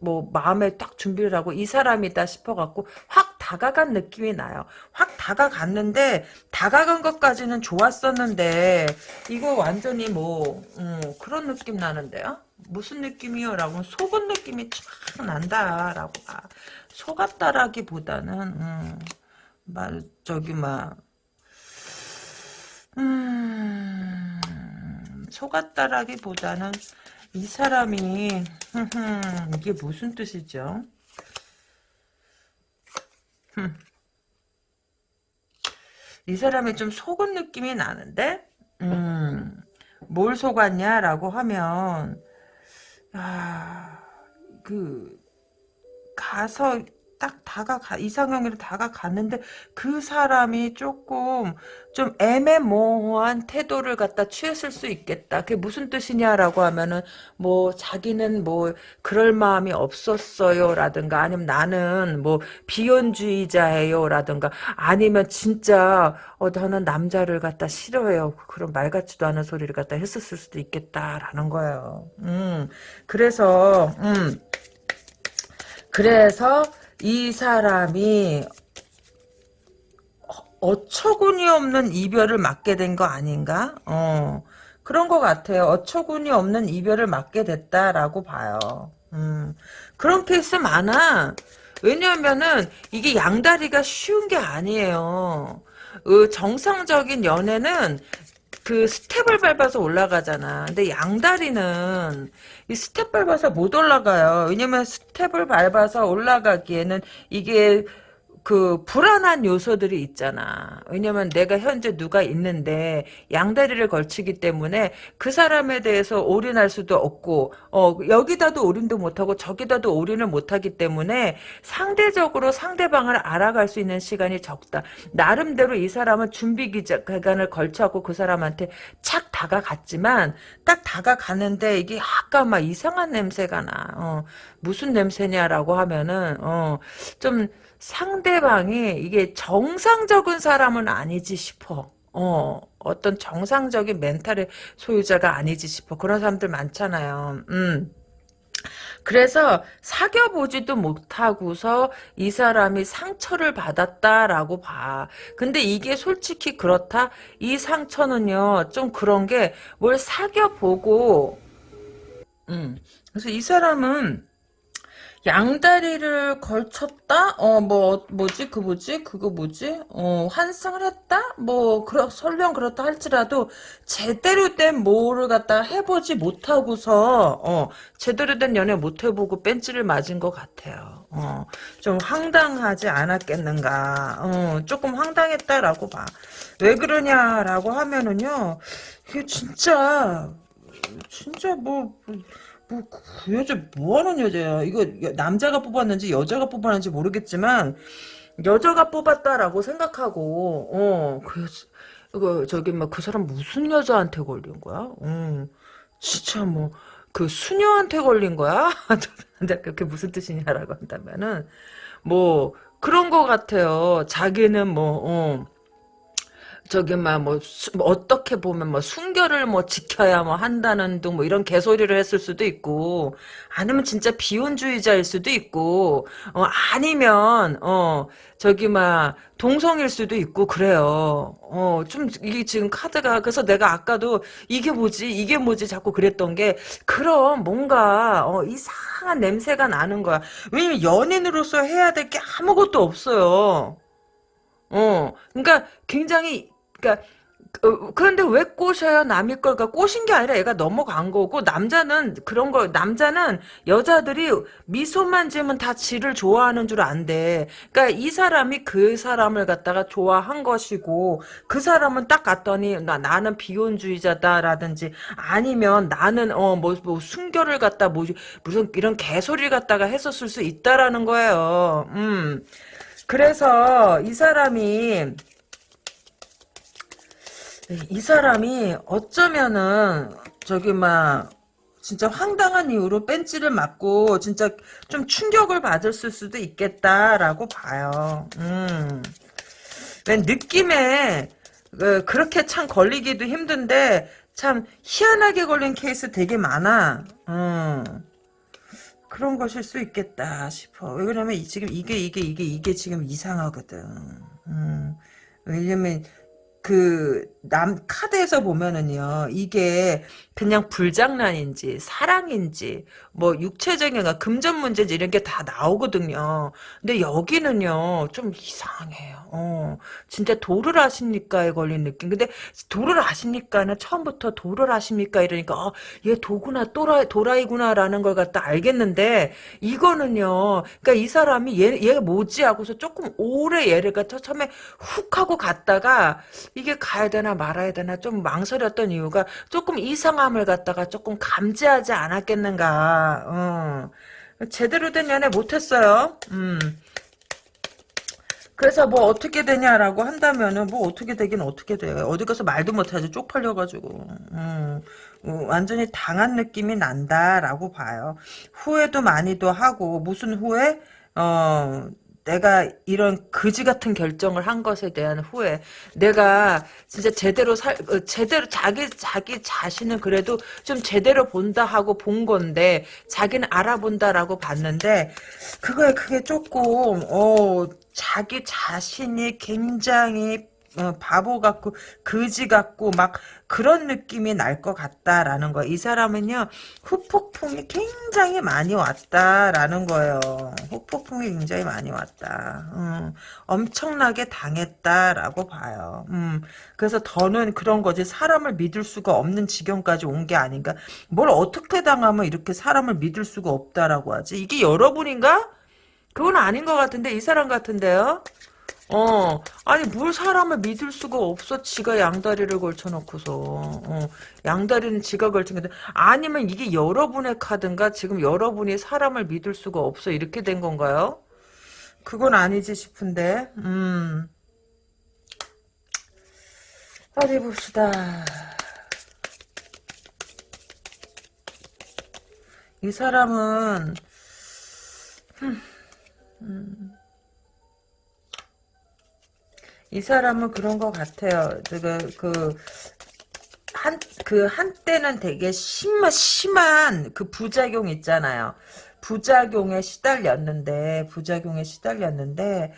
뭐 마음에 딱 준비를 하고 이 사람이다 싶어갖고 확 다가간 느낌이 나요. 확 다가갔는데 다가간 것까지는 좋았었는데 이거 완전히 뭐 음, 그런 느낌 나는데요. 무슨 느낌이요? 라고 속은 느낌이 참 난다라고 아, 속았다라기보다는 음, 말 저기 막 음, 속았다라기보다는 이 사람이 이게 무슨 뜻이죠? 이 사람이 좀 속은 느낌이 나는데 음, 뭘 속았냐라고 하면 아, 그 가서 딱 다가가 이상형으로 다가갔는데 그 사람이 조금 좀 애매모호한 태도를 갖다 취했을 수 있겠다. 그게 무슨 뜻이냐라고 하면은 뭐 자기는 뭐 그럴 마음이 없었어요라든가 아니면 나는 뭐 비혼주의자예요라든가 아니면 진짜 어 나는 남자를 갖다 싫어해요. 그런 말 같지도 않은 소리를 갖다 했었을 수도 있겠다라는 거예요. 음 그래서 음 그래서 이 사람이 어처구니 없는 이별을 맞게 된 거 아닌가? 어, 그런 것 같아요. 어처구니 없는 이별을 맞게 됐다라고 봐요. 음, 그런 케이스 많아. 왜냐하면은 이게 양다리가 쉬운 게 아니에요. 어, 정상적인 연애는 그 스텝을 밟아서 올라가잖아. 근데 양다리는 이 스텝 밟아서 못 올라가요. 왜냐면 스텝을 밟아서 올라가기에는 이게 그 불안한 요소들이 있잖아. 왜냐면 내가 현재 누가 있는데 양다리를 걸치기 때문에 그 사람에 대해서 올인할 수도 없고 어 여기다도 올인도 못하고 저기다도 올인을 못하기 때문에 상대적으로 상대방을 알아갈 수 있는 시간이 적다. 나름대로 이 사람은 준비 기간을 걸쳐갖고 그 사람한테 착 다가갔지만 딱 다가갔는데 이게 약간 막 이상한 냄새가 나. 어, 무슨 냄새냐라고 하면은 어좀 상대방이 이게 정상적인 사람은 아니지 싶어. 어, 어떤 정상적인 멘탈의 소유자가 아니지 싶어. 그런 사람들 많잖아요. 음. 그래서 사귀어보지도 못하고서 이 사람이 상처를 받았다라고 봐. 근데 이게 솔직히 그렇다? 이 상처는요, 좀 그런 게 뭘 사귀어보고, 음. 그래서 이 사람은 양다리를 걸쳤다? 어, 뭐, 뭐지? 그 뭐지? 그거 뭐지? 어, 환승을 했다? 뭐, 그러, 설령 그렇다 할지라도, 제대로 된 뭐를 갖다 해보지 못하고서, 어, 제대로 된 연애 못 해보고 뺀지를 맞은 것 같아요. 어, 좀 황당하지 않았겠는가. 어, 조금 황당했다라고 봐. 왜 그러냐라고 하면은요, 이게 진짜, 진짜 뭐, 뭐, 그 여자 뭐하는 여자야? 이거 남자가 뽑았는지 여자가 뽑았는지 모르겠지만 여자가 뽑았다라고 생각하고 어, 그 이거 저기 막 그 사람 무슨 여자한테 걸린 거야? 어, 진짜 뭐 그 수녀한테 걸린 거야? 그게 무슨 뜻이냐라고 한다면은 뭐 그런 거 같아요. 자기는 뭐 어, 저기 막뭐 뭐 어떻게 보면 뭐 순결을 뭐 지켜야 뭐 한다는 등 뭐 이런 개소리를 했을 수도 있고 아니면 진짜 비혼주의자일 수도 있고 어 아니면 어 저기 막 동성일 수도 있고 그래요. 어 좀 이게 지금 카드가 그래서 내가 아까도 이게 뭐지 이게 뭐지 자꾸 그랬던 게 그럼 뭔가 어 이상한 냄새가 나는 거야. 왜냐면 연인으로서 해야 될 게 아무것도 없어요. 어, 그러니까 굉장히 그러니까 어, 그런데 왜 꼬셔요? 남의 걸까? 꼬신 게 아니라 얘가 넘어간 거고 남자는 그런 거 남자는 여자들이 미소만 지으면 다 지를 좋아하는 줄 안돼. 그러니까 이 사람이 그 사람을 갖다가 좋아한 것이고 그 사람은 딱 갔더니 나 나는 비혼주의자다라든지 아니면 나는 어뭐 뭐 순결을 갖다 뭐 무슨 이런 개소리를 갖다가 했었을 수 있다라는 거예요. 음. 그래서 이 사람이 이 사람이 어쩌면은 저기 막 진짜 황당한 이유로 뺀찌를 맞고 진짜 좀 충격을 받을 수도 있겠다라고 봐요. 음. 왜 느낌에 그, 그렇게 참 걸리기도 힘든데 참 희한하게 걸린 케이스 되게 많아. 음. 그런 것일 수 있겠다 싶어. 왜 그러냐면 지금 이게 이게 이게 이게 지금 이상하거든. 음. 왜냐면 그 남 카드에서 보면은요 이게 그냥 불장난인지 사랑인지 뭐 육체적인 금전 문제지 이런 게 다 나오거든요. 근데 여기는요 좀 이상해요. 어, 진짜 도를 아십니까에 걸린 느낌. 근데 도를 아십니까는 처음부터 도를 아십니까 이러니까 어, 얘 도구나 또라 도라이구나라는 걸 갖다 알겠는데 이거는요. 그러니까 이 사람이 얘 얘가 뭐지 하고서 조금 오래 얘를 갖다 처음에 훅 하고 갔다가 이게 가야 되나 말아야 되나 좀 망설였던 이유가 조금 이상 함을 갖다가 조금 감지하지 않았겠는가. 어. 제대로 된 연애 못했어요. 음. 그래서 뭐 어떻게 되냐라고 한다면은 뭐 어떻게 되긴 어떻게 돼요. 어디 가서 말도 못하지 쪽팔려가지고. 음, 음, 완전히 당한 느낌이 난다라고 봐요. 후회도 많이도 하고 무슨 후회? 어 내가 이런 거지 같은 결정을 한 것에 대한 후회. 내가 진짜 제대로 살, 어, 제대로 자기, 자기 자신은 그래도 좀 제대로 본다 하고 본 건데, 자기는 알아본다라고 봤는데, 그거에 그게 조금, 어, 자기 자신이 굉장히 어, 바보 같고 거지 같고 막 그런 느낌이 날 것 같다라는 거. 이 사람은요 후폭풍이 굉장히 많이 왔다라는 거예요. 후폭풍이 굉장히 많이 왔다. 음, 엄청나게 당했다라고 봐요. 음, 그래서 더는 그런 거지 사람을 믿을 수가 없는 지경까지 온 게 아닌가. 뭘 어떻게 당하면 이렇게 사람을 믿을 수가 없다라고 하지. 이게 여러분인가? 그건 아닌 것 같은데 이 사람 같은데요. 어, 아니, 뭘 사람을 믿을 수가 없어. 지가 양다리를 걸쳐놓고서. 어, 양다리는 지가 걸친 건데. 아니면 이게 여러분의 카드인가? 지금 여러분이 사람을 믿을 수가 없어. 이렇게 된 건가요? 그건 아니지 싶은데. 음. 어디 봅시다. 이 사람은, 음. 이 사람은 그런 것 같아요. 그, 그, 한, 그, 한때는 되게 심한, 심한 그 부작용 있잖아요. 부작용에 시달렸는데, 부작용에 시달렸는데,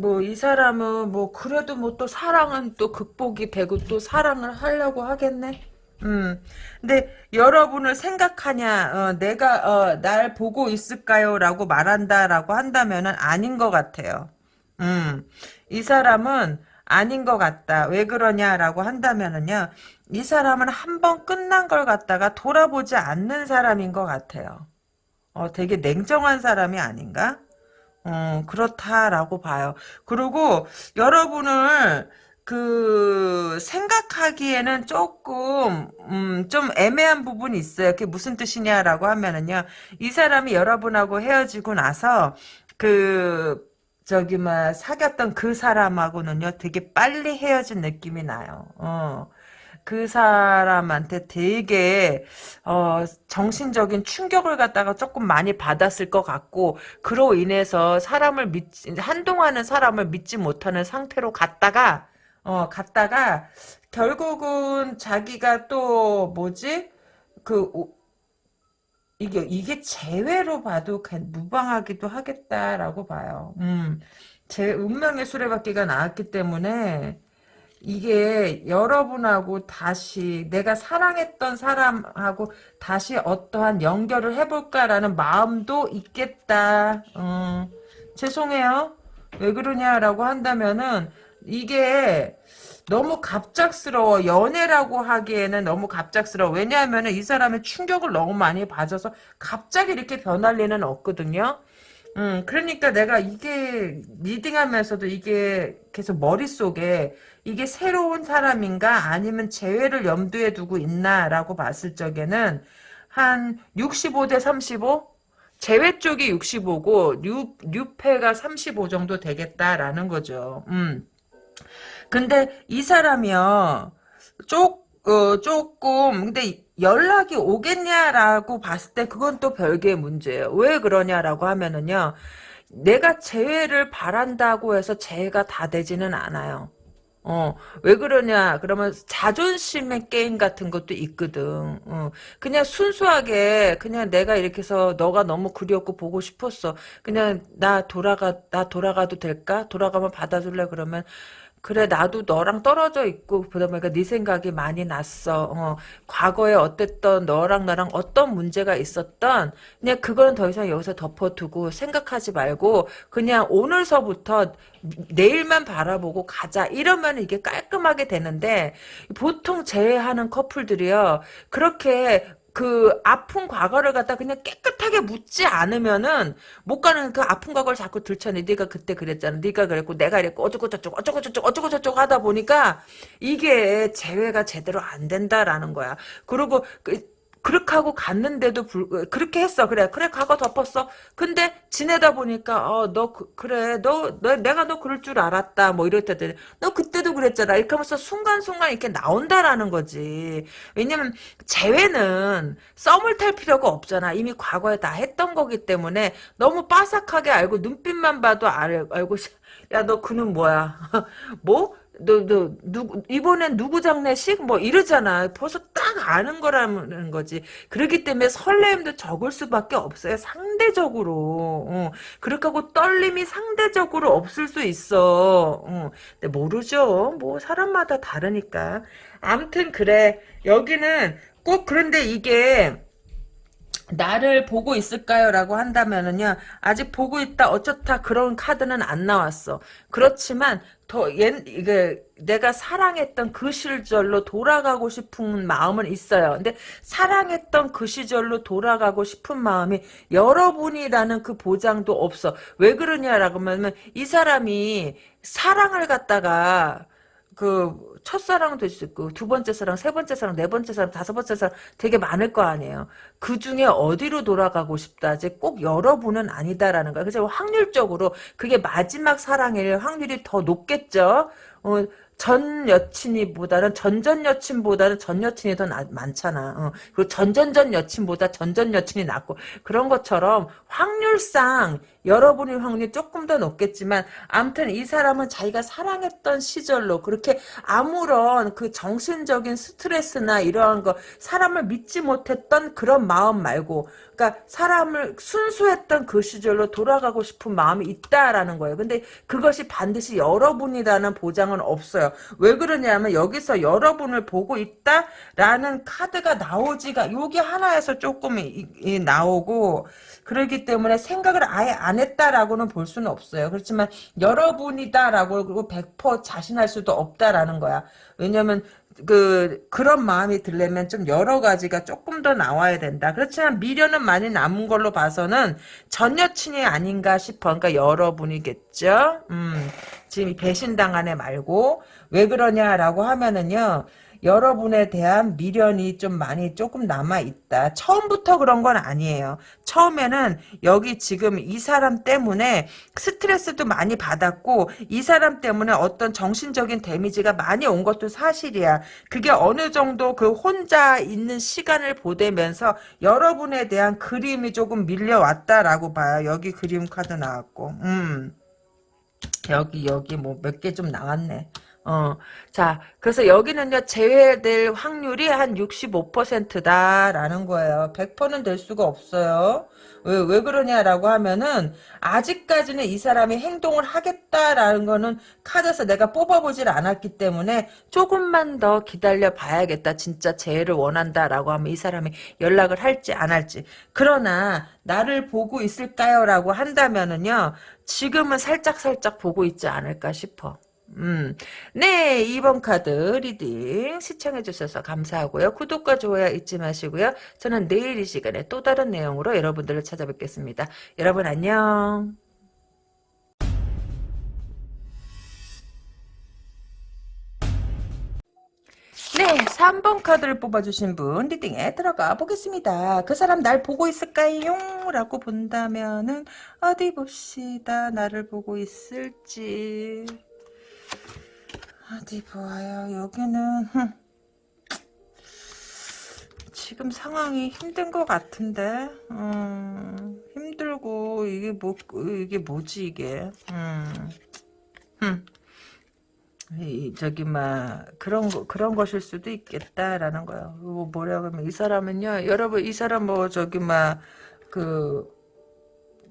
뭐, 이 사람은 뭐, 그래도 뭐 또 사랑은 또 극복이 되고 또 사랑을 하려고 하겠네? 음. 근데 여러분을 생각하냐, 어, 내가, 어, 날 보고 있을까요? 라고 말한다라고 한다면은 아닌 것 같아요. 음. 이 사람은 아닌 것 같다. 왜 그러냐라고 한다면은요, 이 사람은 한 번 끝난 걸 갖다가 돌아보지 않는 사람인 것 같아요. 어, 되게 냉정한 사람이 아닌가? 어, 그렇다라고 봐요. 그리고 여러분을 그 생각하기에는 조금 음, 좀 애매한 부분이 있어요. 그게 무슨 뜻이냐라고 하면은요. 이 사람이 여러분하고 헤어지고 나서 그 저기 막 사귀었던 그 사람하고는요. 되게 빨리 헤어진 느낌이 나요. 어. 그 사람한테 되게 어, 정신적인 충격을 갖다가 조금 많이 받았을 것 같고 그로 인해서 사람을 믿 한동안은 사람을 믿지 못하는 상태로 갔다가 어 갔다가 결국은 자기가 또 뭐지 그 이게 이게 재회로 봐도 무방하기도 하겠다라고 봐요. 음. 제 운명의 수레바퀴가 나왔기 때문에 이게 여러분하고 다시 내가 사랑했던 사람하고 다시 어떠한 연결을 해볼까라는 마음도 있겠다. 음, 죄송해요. 왜 그러냐라고 한다면은 이게 너무 갑작스러워 연애라고 하기에는 너무 갑작스러워 왜냐하면 이 사람의 충격을 너무 많이 받아서 갑자기 이렇게 변할 리는 없거든요 음, 그러니까 내가 이게 리딩하면서도 이게 계속 머릿속에 이게 새로운 사람인가 아니면 재회를 염두에 두고 있나라고 봤을 적에는 한 65 대 35? 재회 쪽이 65고 뉴, 뉴페가 35 정도 되겠다라는 거죠. 음. 근데 이 사람이요. 쪽, 어, 조금 근데 연락이 오겠냐라고 봤을 때 그건 또 별개의 문제예요. 왜 그러냐라고 하면은요. 내가 재회를 바란다고 해서 재회가 다 되지는 않아요. 어, 왜 그러냐, 그러면 자존심의 게임 같은 것도 있거든. 어, 그냥 순수하게, 그냥 내가 이렇게 해서 너가 너무 그리웠고 보고 싶었어. 그냥 나 돌아가, 나 돌아가도 될까? 돌아가면 받아줄래? 그러면, 그래 나도 너랑 떨어져 있고 그러다 보니까 네 생각이 많이 났어. 어, 과거에 어땠던 너랑 나랑 어떤 문제가 있었던 그냥 그거는 더 이상 여기서 덮어두고 생각하지 말고 그냥 오늘서부터 내일만 바라보고 가자 이러면 이게 깔끔하게 되는데 보통 재회하는 커플들이요 그렇게 그 아픈 과거를 갖다 그냥 깨끗하게 묻지 않으면은 못 가는 그 아픈 과거를 자꾸 들춰내. 네가 그때 그랬잖아. 네가 그랬고 내가 이랬고 어쩌고 저쩌고 어쩌고 저쩌고 어쩌고 저쩌고 하다 보니까 이게 재회가 제대로 안 된다라는 거야. 그리고 그 그렇게 하고 갔는데도 불, 그렇게 했어. 그래. 그래, 과거 덮었어. 근데 지내다 보니까, 어, 너, 그, 래 너, 너, 내가 너 그럴 줄 알았다. 뭐 이럴 때도, 너 그때도 그랬잖아. 이렇게 하면서 순간순간 이렇게 나온다라는 거지. 왜냐면, 재회는 썸을 탈 필요가 없잖아. 이미 과거에 다 했던 거기 때문에 너무 빠삭하게 알고, 눈빛만 봐도 알, 알고, 야, 너 그는 뭐야? 뭐? 너, 너, 누구, 이번엔 누구 장례식? 뭐 이러잖아. 벌써 딱 아는 거라는 거지. 그렇기 때문에 설렘도 적을 수밖에 없어요. 상대적으로. 어. 그렇게 하고 떨림이 상대적으로 없을 수 있어. 어. 근데 모르죠. 뭐 사람마다 다르니까. 암튼 그래. 여기는 꼭 그런데 이게 나를 보고 있을까요? 라고 한다면은요, 아직 보고 있다, 어쩌다 그런 카드는 안 나왔어. 그렇지만, 더, 옛, 이게, 내가 사랑했던 그 시절로 돌아가고 싶은 마음은 있어요. 근데 사랑했던 그 시절로 돌아가고 싶은 마음이 여러분이라는 그 보장도 없어. 왜 그러냐라고 하면, 이 사람이 사랑을 갖다가, 그 첫사랑도 있고 두 번째 사랑, 세 번째 사랑, 네 번째 사랑, 다섯 번째 사랑 되게 많을 거 아니에요. 그 중에 어디로 돌아가고 싶다지 꼭 여러분은 아니다라는 거야. 그래서 확률적으로 그게 마지막 사랑일 확률이 더 높겠죠. 어, 전 여친이보다는 전전 여친보다는 전 여친이 더 나, 많잖아. 어. 그리고 전전전 여친보다 전전 여친이 낫고 그런 것처럼 확률상 여러분의 확률이 조금 더 높겠지만 아무튼 이 사람은 자기가 사랑했던 시절로 그렇게 아무런 그 정신적인 스트레스나 이러한 거 사람을 믿지 못했던 그런 마음 말고 그러니까 사람을 순수했던 그 시절로 돌아가고 싶은 마음이 있다라는 거예요. 근데 그것이 반드시 여러분이라는 보장은 없어요. 왜 그러냐면 여기서 여러분을 보고 있다라는 카드가 나오지가 여기 하나에서 조금 이, 이, 나오고 그러기 때문에 생각을 아예 안 했다라고는 볼 수는 없어요. 그렇지만 여러분이다라고 그리고 100% 자신할 수도 없다라는 거야. 왜냐면 그 그런 마음이 들려면 좀 여러 가지가 조금 더 나와야 된다. 그렇지만 미련은 많이 남은 걸로 봐서는 전 여친이 아닌가 싶어. 그러니까 여러분이겠죠. 음, 지금 배신당한 애 말고 왜 그러냐라고 하면은요. 여러분에 대한 미련이 좀 많이 조금 남아있다. 처음부터 그런 건 아니에요. 처음에는 여기 지금 이 사람 때문에 스트레스도 많이 받았고 이 사람 때문에 어떤 정신적인 데미지가 많이 온 것도 사실이야. 그게 어느 정도 그 혼자 있는 시간을 보내면서 여러분에 대한 그림이 조금 밀려왔다라고 봐요. 여기 그림 카드 나왔고 음. 여기 여기 뭐 몇 개 좀 나왔네. 어, 자, 그래서 여기는요, 제외될 확률이 한 65%다라는 거예요. 100%는 될 수가 없어요. 왜, 왜 그러냐라고 하면은, 아직까지는 이 사람이 행동을 하겠다라는 거는 카드에서 내가 뽑아보질 않았기 때문에, 조금만 더 기다려 봐야겠다. 진짜 재회를 원한다라고 하면 이 사람이 연락을 할지 안 할지. 그러나, 나를 보고 있을까요? 라고 한다면은요, 지금은 살짝살짝 보고 있지 않을까 싶어. 음, 네, 2번 카드 reading 시청해주셔서 감사하고요. 구독과 좋아요 잊지 마시고요. 저는 내일 이 시간에 또 다른 내용으로 여러분들을 찾아뵙겠습니다. 여러분 안녕. 네, 3번 카드를 뽑아주신 분 리딩에 들어가 보겠습니다. 그 사람 날 보고 있을까요? 라고 본다면은 어디 봅시다. 나를 보고 있을지. 어디 보아요. 여기는 지금 상황이 힘든 것 같은데 음, 힘들고 이게 뭐 이게 뭐지 이게 음, 음. 이, 저기 막 그런 거 그런 것일 수도 있겠다라는 거예요. 뭐 뭐라고 하면 이 사람은요, 여러분 이 사람 뭐 저기 막 그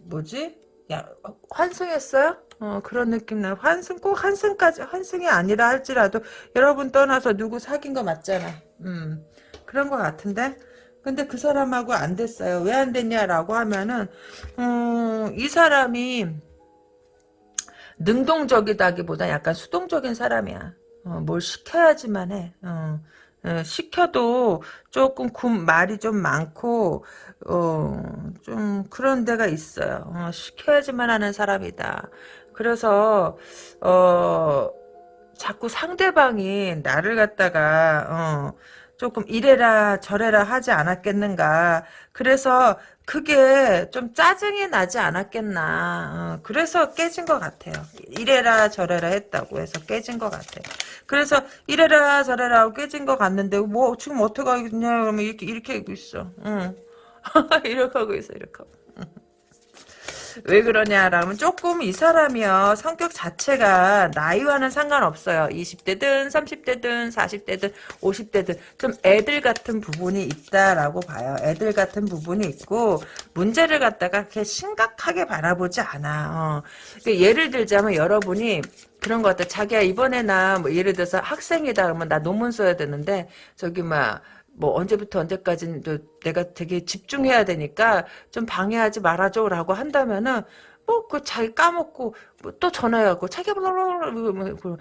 뭐지? 야 환승했어요? 어, 그런 느낌 나. 환승 꼭 환승까지 환승이 아니라 할지라도 여러분 떠나서 누구 사귄 거 맞잖아. 음. 그런 거 같은데. 근데 그 사람하고 안 됐어요. 왜 안 됐냐라고 하면은 음, 이 사람이 능동적이다기보다 약간 수동적인 사람이야. 어, 뭘 시켜야지만 해. 어. 어, 시켜도 조금 군 말이 좀 많고 어, 좀 그런 데가 있어요. 어, 시켜야지만 하는 사람이다. 그래서 어 자꾸 상대방이 나를 갖다가 어 조금 이래라 저래라 하지 않았겠는가. 그래서 그게 좀 짜증이 나지 않았겠나. 어, 그래서 깨진 것 같아요. 이래라 저래라 했다고 해서 깨진 것 같아요. 그래서 이래라 저래라 하고 깨진 것 같는데 뭐 지금 어떻게 하겠냐 그러면 이렇게 이렇게 있어. 응. 이렇게 하고 있어 이렇게 하고. 왜 그러냐라면 조금 이 사람이요 성격 자체가 나이와는 상관없어요 20대든 30대든 40대든 50대든 좀 애들 같은 부분이 있다라고 봐요 애들 같은 부분이 있고 문제를 갖다가 그렇게 심각하게 바라보지 않아 어. 그러니까 예를 들자면 여러분이 그런 것 같아 자기야 이번에 나 뭐 예를 들어서 학생이다 그러면 나 논문 써야 되는데 저기 막 뭐 언제부터 언제까지는 내가 되게 집중해야 되니까 좀 방해하지 말아줘라고 한다면은 뭐그 자기 까먹고 뭐 또 전화해갖고 자기가 뭐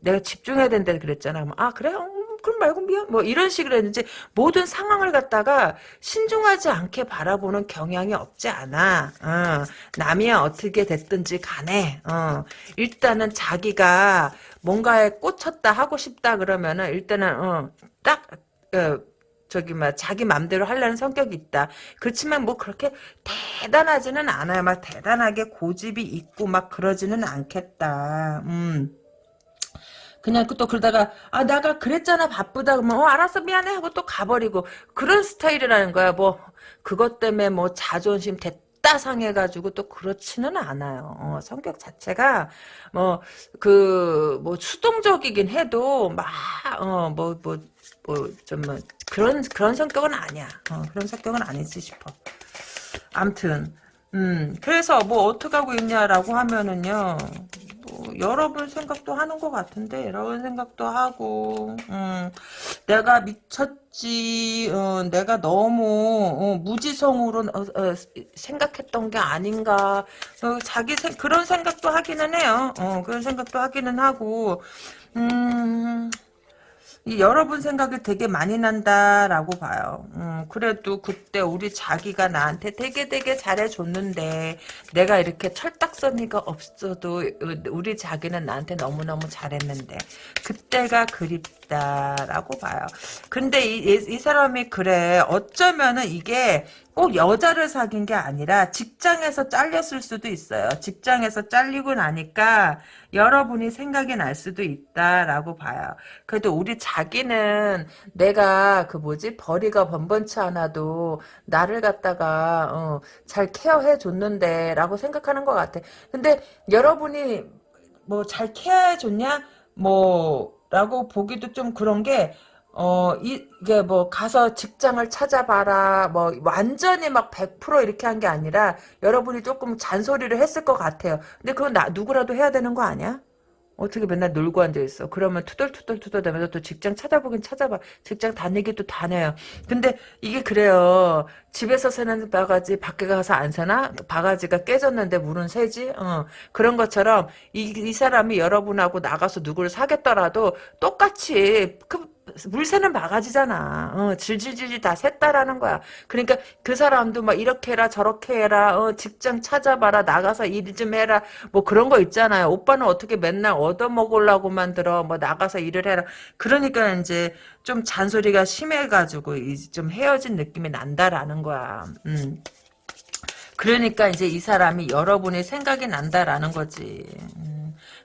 내가 집중해야 된다 그랬잖아. 아 그래? 음, 그럼 말고 미안. 뭐 이런 식으로 했는지 모든 상황을 갖다가 신중하지 않게 바라보는 경향이 없지 않아. 어, 남이 어떻게 됐든지 간에 어, 일단은 자기가 뭔가에 꽂혔다 하고 싶다 그러면은 일단은 어, 딱 어, 저기 막 자기 맘대로 하려는 성격이 있다. 그렇지만 뭐 그렇게 대단하지는 않아요. 막 대단하게 고집이 있고 막 그러지는 않겠다. 음. 그냥 또 그러다가 아 나가 그랬잖아 바쁘다 그러면 어 알았어 미안해 하고 또 가버리고 그런 스타일이라는 거야 뭐 그것 때문에 뭐 자존심 됐다 상해가지고 또 그렇지는 않아요 어, 성격 자체가 뭐 그뭐 수동적이긴 해도 막 어 뭐 뭐 뭐좀 뭐 그런 그런 성격은 아니야. 어, 그런 성격은 아니지 싶어. 암튼 음 그래서 뭐 어떻게 하고 있냐라고 하면은요 뭐 여러분 생각도 하는 것 같은데 여러분 생각도 하고 음, 내가 미쳤지 어, 내가 너무 어, 무지성으로 어, 어, 생각했던 게 아닌가. 어, 자기 생, 그런 생각도 하기는 해요. 어, 그런 생각도 하기는 하고 음이 여러분 생각이 되게 많이 난다라고 봐요. 음, 그래도 그때 우리 자기가 나한테 되게 되게 잘해줬는데 내가 이렇게 철딱서니가 없어도 우리 자기는 나한테 너무너무 잘했는데 그때가 그립다라고 봐요. 근데 이, 이, 이 사람이 그래 어쩌면은 이게 꼭 여자를 사귄 게 아니라 직장에서 잘렸을 수도 있어요. 직장에서 잘리고 나니까 여러분이 생각이 날 수도 있다라고 봐요. 그래도 우리 자기는 내가 그 뭐지 벌이가 번번치 않아도 나를 갖다가 어, 잘 케어해 줬는데 라고 생각하는 것 같아. 근데 여러분이 뭐 잘 케어해 줬냐? 뭐 라고 보기도 좀 그런 게 어, 이, 이게 뭐, 가서 직장을 찾아봐라, 뭐, 완전히 막 100% 이렇게 한 게 아니라, 여러분이 조금 잔소리를 했을 것 같아요. 근데 그건 나, 누구라도 해야 되는 거 아니야? 어떻게 맨날 놀고 앉아있어. 그러면 투덜투덜투덜 대면서 또 직장 찾아보긴 찾아봐. 직장 다니기도 다녀요. 근데 이게 그래요. 집에서 새는 바가지 밖에 가서 안 새나? 바가지가 깨졌는데 물은 새지? 어. 그런 것처럼 이, 이 사람이 여러분하고 나가서 누구를 사겠더라도 똑같이 그 물새는 바가지잖아. 어, 질질질질 다 샜다라는 거야. 그러니까 그 사람도 막 이렇게 해라 저렇게 해라 어, 직장 찾아봐라 나가서 일 좀 해라 뭐 그런 거 있잖아요. 오빠는 어떻게 맨날 얻어먹으려고 만 들어 뭐 나가서 일을 해라. 그러니까 이제 좀 잔소리가 심해가지고 좀 헤어진 느낌이 난다라는 거야. 음. 그러니까 이제 이 사람이 여러분의 생각이 난다라는 거지. 음.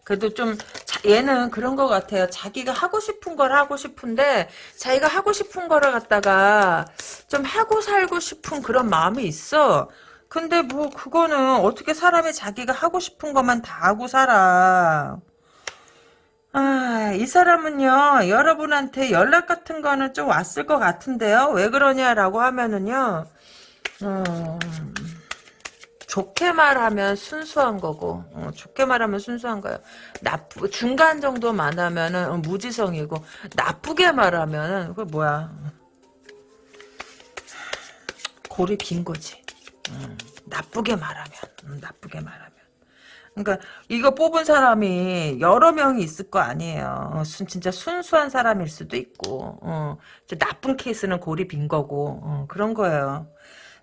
그래도 좀 얘는 그런 것 같아요. 자기가 하고 싶은 걸 하고 싶은데 자기가 하고 싶은 거를 갖다가 좀 하고 살고 싶은 그런 마음이 있어. 근데 뭐 그거는 어떻게 사람이 자기가 하고 싶은 것만 다 하고 살아. 아, 이 사람은요, 여러분한테 연락 같은 거는 좀 왔을 것 같은데요. 왜 그러냐라고 하면은요, 음, 좋게 말하면 순수한 거고 어, 좋게 말하면 순수한 거예요. 나쁘 중간 정도만 하면은 어, 무지성이고 나쁘게 말하면은 그 뭐야 골이 빈 거지. 음, 나쁘게 말하면 음, 나쁘게 말하면. 그러니까 이거 뽑은 사람이 여러 명이 있을 거 아니에요. 어, 순, 진짜 순수한 사람일 수도 있고 어, 나쁜 케이스는 골이 빈 거고 어, 그런 거예요.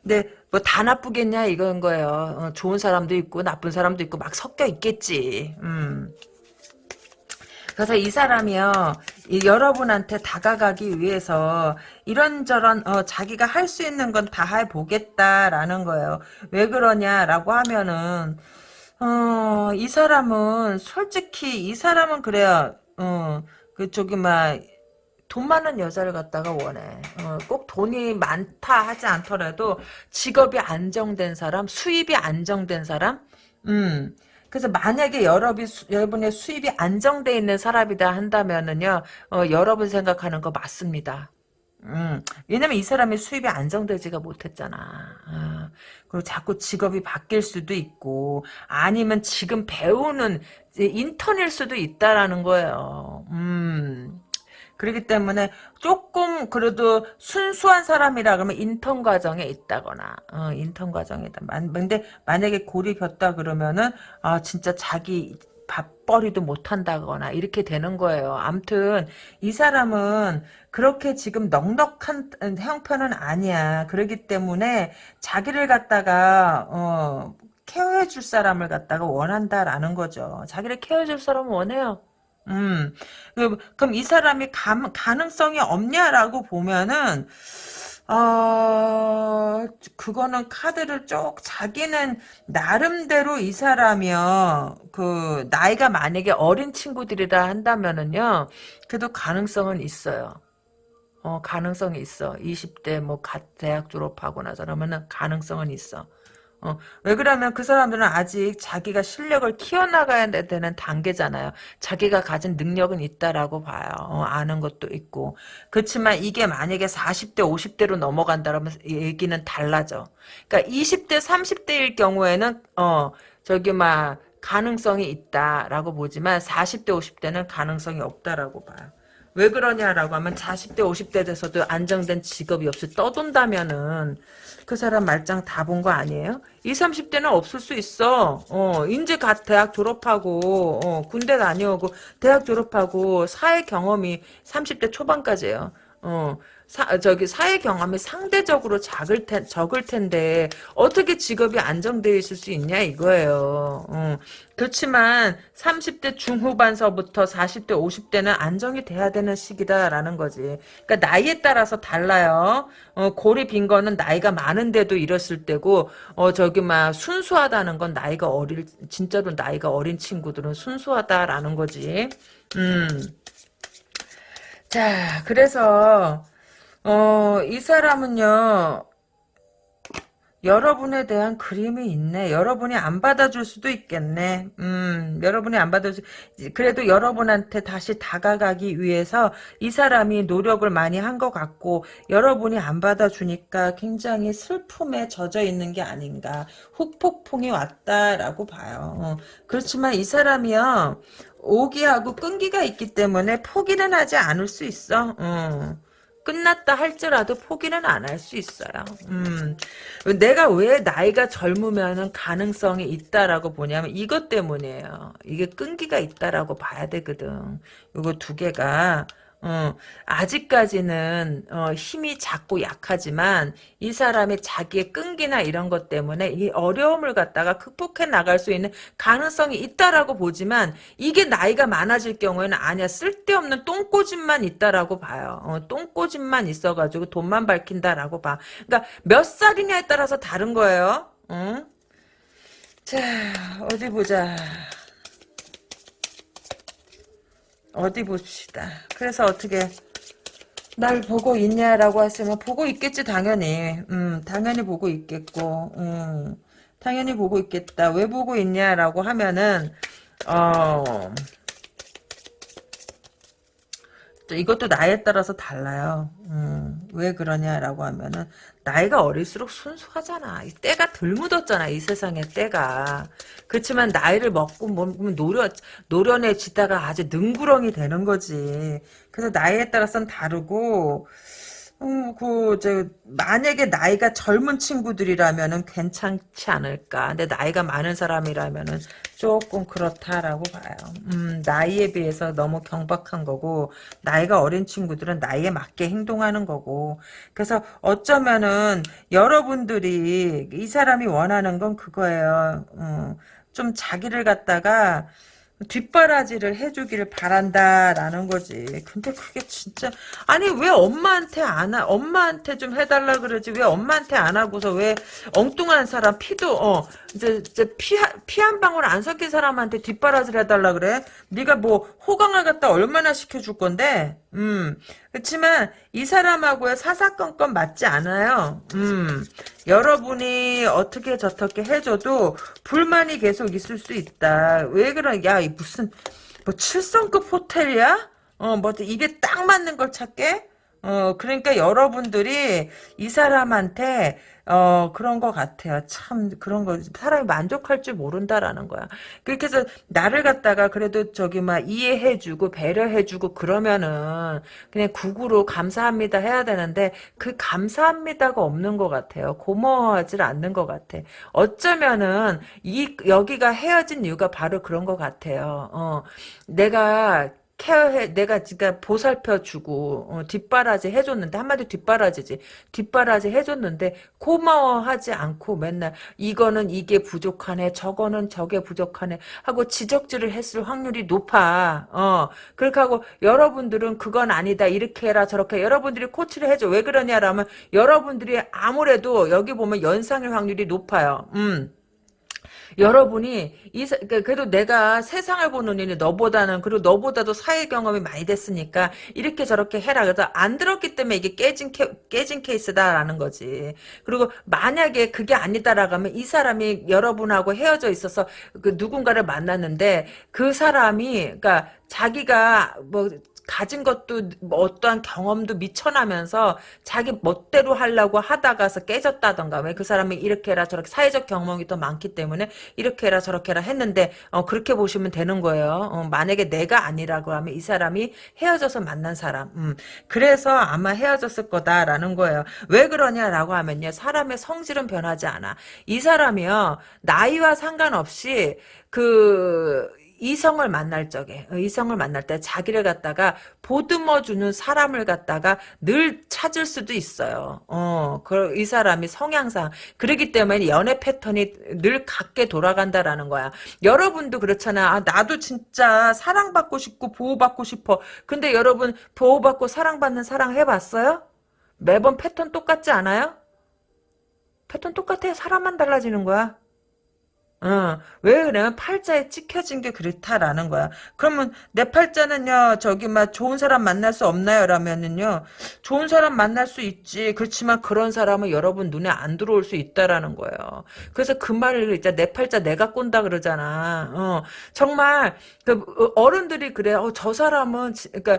근데 뭐 다 나쁘겠냐 이건 거예요. 어, 좋은 사람도 있고 나쁜 사람도 있고 막 섞여 있겠지. 음. 그래서 이 사람이요, 이 여러분한테 다가가기 위해서 이런저런 어, 자기가 할 수 있는 건 다 해보겠다라는 거예요. 왜 그러냐라고 하면은 어, 이 사람은 솔직히 이 사람은 그래요. 어, 그 저기 막 돈 많은 여자를 갖다가 원해. 어, 꼭 돈이 많다 하지 않더라도 직업이 안정된 사람, 수입이 안정된 사람, 음. 그래서 만약에 여러분이, 여러분의 수입이 안정돼 있는 사람이다 한다면은요, 어, 여러분 생각하는 거 맞습니다. 음, 왜냐면 이 사람이 수입이 안정되지가 못했잖아. 어, 그리고 자꾸 직업이 바뀔 수도 있고, 아니면 지금 배우는 인턴일 수도 있다라는 거예요. 음. 그렇기 때문에 조금 그래도 순수한 사람이라 그러면 인턴 과정에 있다거나 어, 인턴 과정이다. 근데 만약에 폈다 그러면은 아 진짜 자기 밥벌이도 못한다거나 이렇게 되는 거예요. 암튼 이 사람은 그렇게 지금 넉넉한 형편은 아니야. 그렇기 때문에 자기를 갖다가 어, 케어해 줄 사람을 갖다가 원한다라는 거죠. 자기를 케어해 줄 사람은 원해요. 음, 그- 그럼 이 사람이 감, 가능성이 없냐라고 보면은, 어, 그거는 카드를 쭉, 자기는 나름대로 이 사람이요, 그, 나이가 만약에 어린 친구들이라 한다면은요, 그래도 가능성은 있어요. 어, 가능성이 있어. 20대 뭐 갓 대학 졸업하고 나서 그러면은 가능성은 있어. 어, 왜 그러면 그 사람들은 아직 자기가 실력을 키워나가야 되는 단계잖아요. 자기가 가진 능력은 있다라고 봐요. 어, 아는 것도 있고. 그렇지만 이게 만약에 40대, 50대로 넘어간다면 얘기는 달라져. 그러니까 20대, 30대일 경우에는 어, 저기 막 가능성이 있다라고 보지만 40대, 50대는 가능성이 없다라고 봐요. 왜 그러냐라고 하면 40대 50대 돼서도 안정된 직업이 없이 떠돈다면은 그 사람 말짱 다 본 거 아니에요? 20, 30대는 없을 수 있어. 어, 인제 갓 대학 졸업하고 어, 군대 다녀오고 대학 졸업하고 사회 경험이 30대 초반까지예요. 어, 사, 저기 사회 경험이 상대적으로 작을 텐, 적을 텐데 어떻게 직업이 안정되어 있을 수 있냐 이거예요. 어. 그렇지만 30대 중후반서부터 40대 50대는 안정이 돼야 되는 시기다라는 거지. 그러니까 나이에 따라서 달라요. 어, 골이 빈 거는 나이가 많은데도 이랬을 때고 어 저기 막 순수하다는 건 나이가 어릴 진짜로 나이가 어린 친구들은 순수하다라는 거지. 음. 자, 그래서 어, 이 사람은요, 여러분에 대한 그림이 있네. 여러분이 안 받아줄 수도 있겠네. 음, 여러분이 안 받아줄, 그래도 여러분한테 다시 다가가기 위해서 이 사람이 노력을 많이 한 것 같고, 여러분이 안 받아주니까 굉장히 슬픔에 젖어 있는 게 아닌가. 후폭풍이 왔다라고 봐요. 어, 그렇지만 이 사람이요, 오기하고 끈기가 있기 때문에 포기는 하지 않을 수 있어. 어. 끝났다 할지라도 포기는 안 할 수 있어요. 음, 내가 왜 나이가 젊으면 가능성이 있다라고 보냐면 이것 때문이에요. 이게 끈기가 있다라고 봐야 되거든. 이거 두 개가 어, 아직까지는 어, 힘이 작고 약하지만 이 사람이 자기의 끈기나 이런 것 때문에 이 어려움을 갖다가 극복해 나갈 수 있는 가능성이 있다라고 보지만 이게 나이가 많아질 경우에는 아니야 쓸데없는 똥꼬집만 있다라고 봐요. 어, 똥꼬집만 있어가지고 돈만 밝힌다라고 봐. 그러니까 몇 살이냐에 따라서 다른 거예요. 응? 자 어디 보자. 어디 봅시다. 그래서 어떻게 날 보고 있냐라고 했으면 보고 있겠지 당연히. 음, 당연히 보고 있겠고. 음, 당연히 보고 있겠다. 왜 보고 있냐라고 하면은 어 이것도 나이에 따라서 달라요. 음, 왜 그러냐라고 하면은 나이가 어릴수록 순수하잖아. 이 때가 덜 묻었잖아. 이 세상에 때가. 그렇지만 나이를 먹고 뭐 노려 노련해지다가 아주 능구렁이 되는 거지. 그래서 나이에 따라서는 다르고 음, 그, 저, 만약에 나이가 젊은 친구들이라면은 괜찮지 않을까. 근데 나이가 많은 사람이라면은 조금 그렇다라고 봐요. 음, 나이에 비해서 너무 경박한 거고, 나이가 어린 친구들은 나이에 맞게 행동하는 거고. 그래서 어쩌면은 여러분들이 이 사람이 원하는 건 그거예요. 어, 좀 자기를 갖다가 뒷바라지를 해주기를 바란다라는 거지. 근데 그게 진짜 아니 왜 엄마한테 안 하, 엄마한테 좀 해달라 그러지 왜 엄마한테 안 하고서 왜 엉뚱한 사람 피도 어 이제 이제 피 피 한 방울 안 섞인 사람한테 뒷바라지를 해달라 그래? 네가 뭐 호강을 갖다 얼마나 시켜줄 건데? 음 그렇지만 이 사람하고의 사사건건 맞지 않아요. 음 여러분이 어떻게 저떻게 해줘도 불만이 계속 있을 수 있다. 왜 그러? 야 무슨 뭐 7성급 호텔이야? 어, 뭐 입에 딱 맞는 걸 찾게? 어, 그러니까 여러분들이 이 사람한테 어, 그런 것 같아요. 참, 그런 거, 사람이 만족할 줄 모른다라는 거야. 그렇게 해서, 나를 갖다가 그래도 저기 막 이해해주고, 배려해주고, 그러면은, 그냥 국으로 감사합니다 해야 되는데, 그 감사합니다가 없는 것 같아요. 고마워하질 않는 것 같아. 어쩌면은, 이, 여기가 헤어진 이유가 바로 그런 것 같아요. 어, 내가, 케어해 내가 지가 보살펴 주고 어, 뒷바라지 해줬는데 한마디 뒷바라지지. 뒷바라지 해줬는데 고마워하지 않고 맨날 이거는 이게 부족하네 저거는 저게 부족하네 하고 지적질을 했을 확률이 높아. 어 그렇게 하고 여러분들은 그건 아니다 이렇게 해라 저렇게 여러분들이 코치를 해줘. 왜 그러냐라면 여러분들이 아무래도 여기 보면 연상일 확률이 높아요. 음 여러분이 이 사- 그러니까 그래도 내가 세상을 보는 눈이 너보다는 그리고 너보다도 사회 경험이 많이 됐으니까 이렇게 저렇게 해라 그래도 안 들었기 때문에 이게 깨진 케, 깨진 케이스다라는 거지. 그리고 만약에 그게 아니다라고 하면 이 사람이 여러분하고 헤어져 있어서 그 누군가를 만났는데 그 사람이 그러니까 자기가 뭐 가진 것도 뭐 어떠한 경험도 미쳐나면서 자기 멋대로 하려고 하다가서 깨졌다던가 왜 그 사람이 이렇게 해라 저렇게 사회적 경험이 더 많기 때문에 이렇게 해라 저렇게 해라 했는데 어, 그렇게 보시면 되는 거예요. 어, 만약에 내가 아니라고 하면 이 사람이 헤어져서 만난 사람. 음, 그래서 아마 헤어졌을 거다라는 거예요. 왜 그러냐라고 하면요. 사람의 성질은 변하지 않아. 이 사람이요. 나이와 상관없이 그 이성을 만날 적에 어, 이성을 만날 때 자기를 갖다가 보듬어 주는 사람을 갖다가 늘 찾을 수도 있어요. 어, 그, 이 사람이 성향상 그러기 때문에 연애 패턴이 늘 같게 돌아간다라는 거야. 여러분도 그렇잖아. 아, 나도 진짜 사랑받고 싶고 보호받고 싶어. 근데 여러분 보호받고 사랑받는 사랑 해봤어요? 매번 패턴 똑같지 않아요? 패턴 똑같아. 사람만 달라지는 거야. 어, 왜 그러면 팔자에 찍혀진 게 그렇다라는 거야. 그러면 내 팔자는요, 저기 막 좋은 사람 만날 수 없나요? 라면은요, 좋은 사람 만날 수 있지. 그렇지만 그런 사람은 여러분 눈에 안 들어올 수 있다라는 거예요. 그래서 그 말을 이제 내 팔자 내가 꼰다 그러잖아. 어, 정말 그 어른들이 그래. 어, 저 사람은 지- 그러니까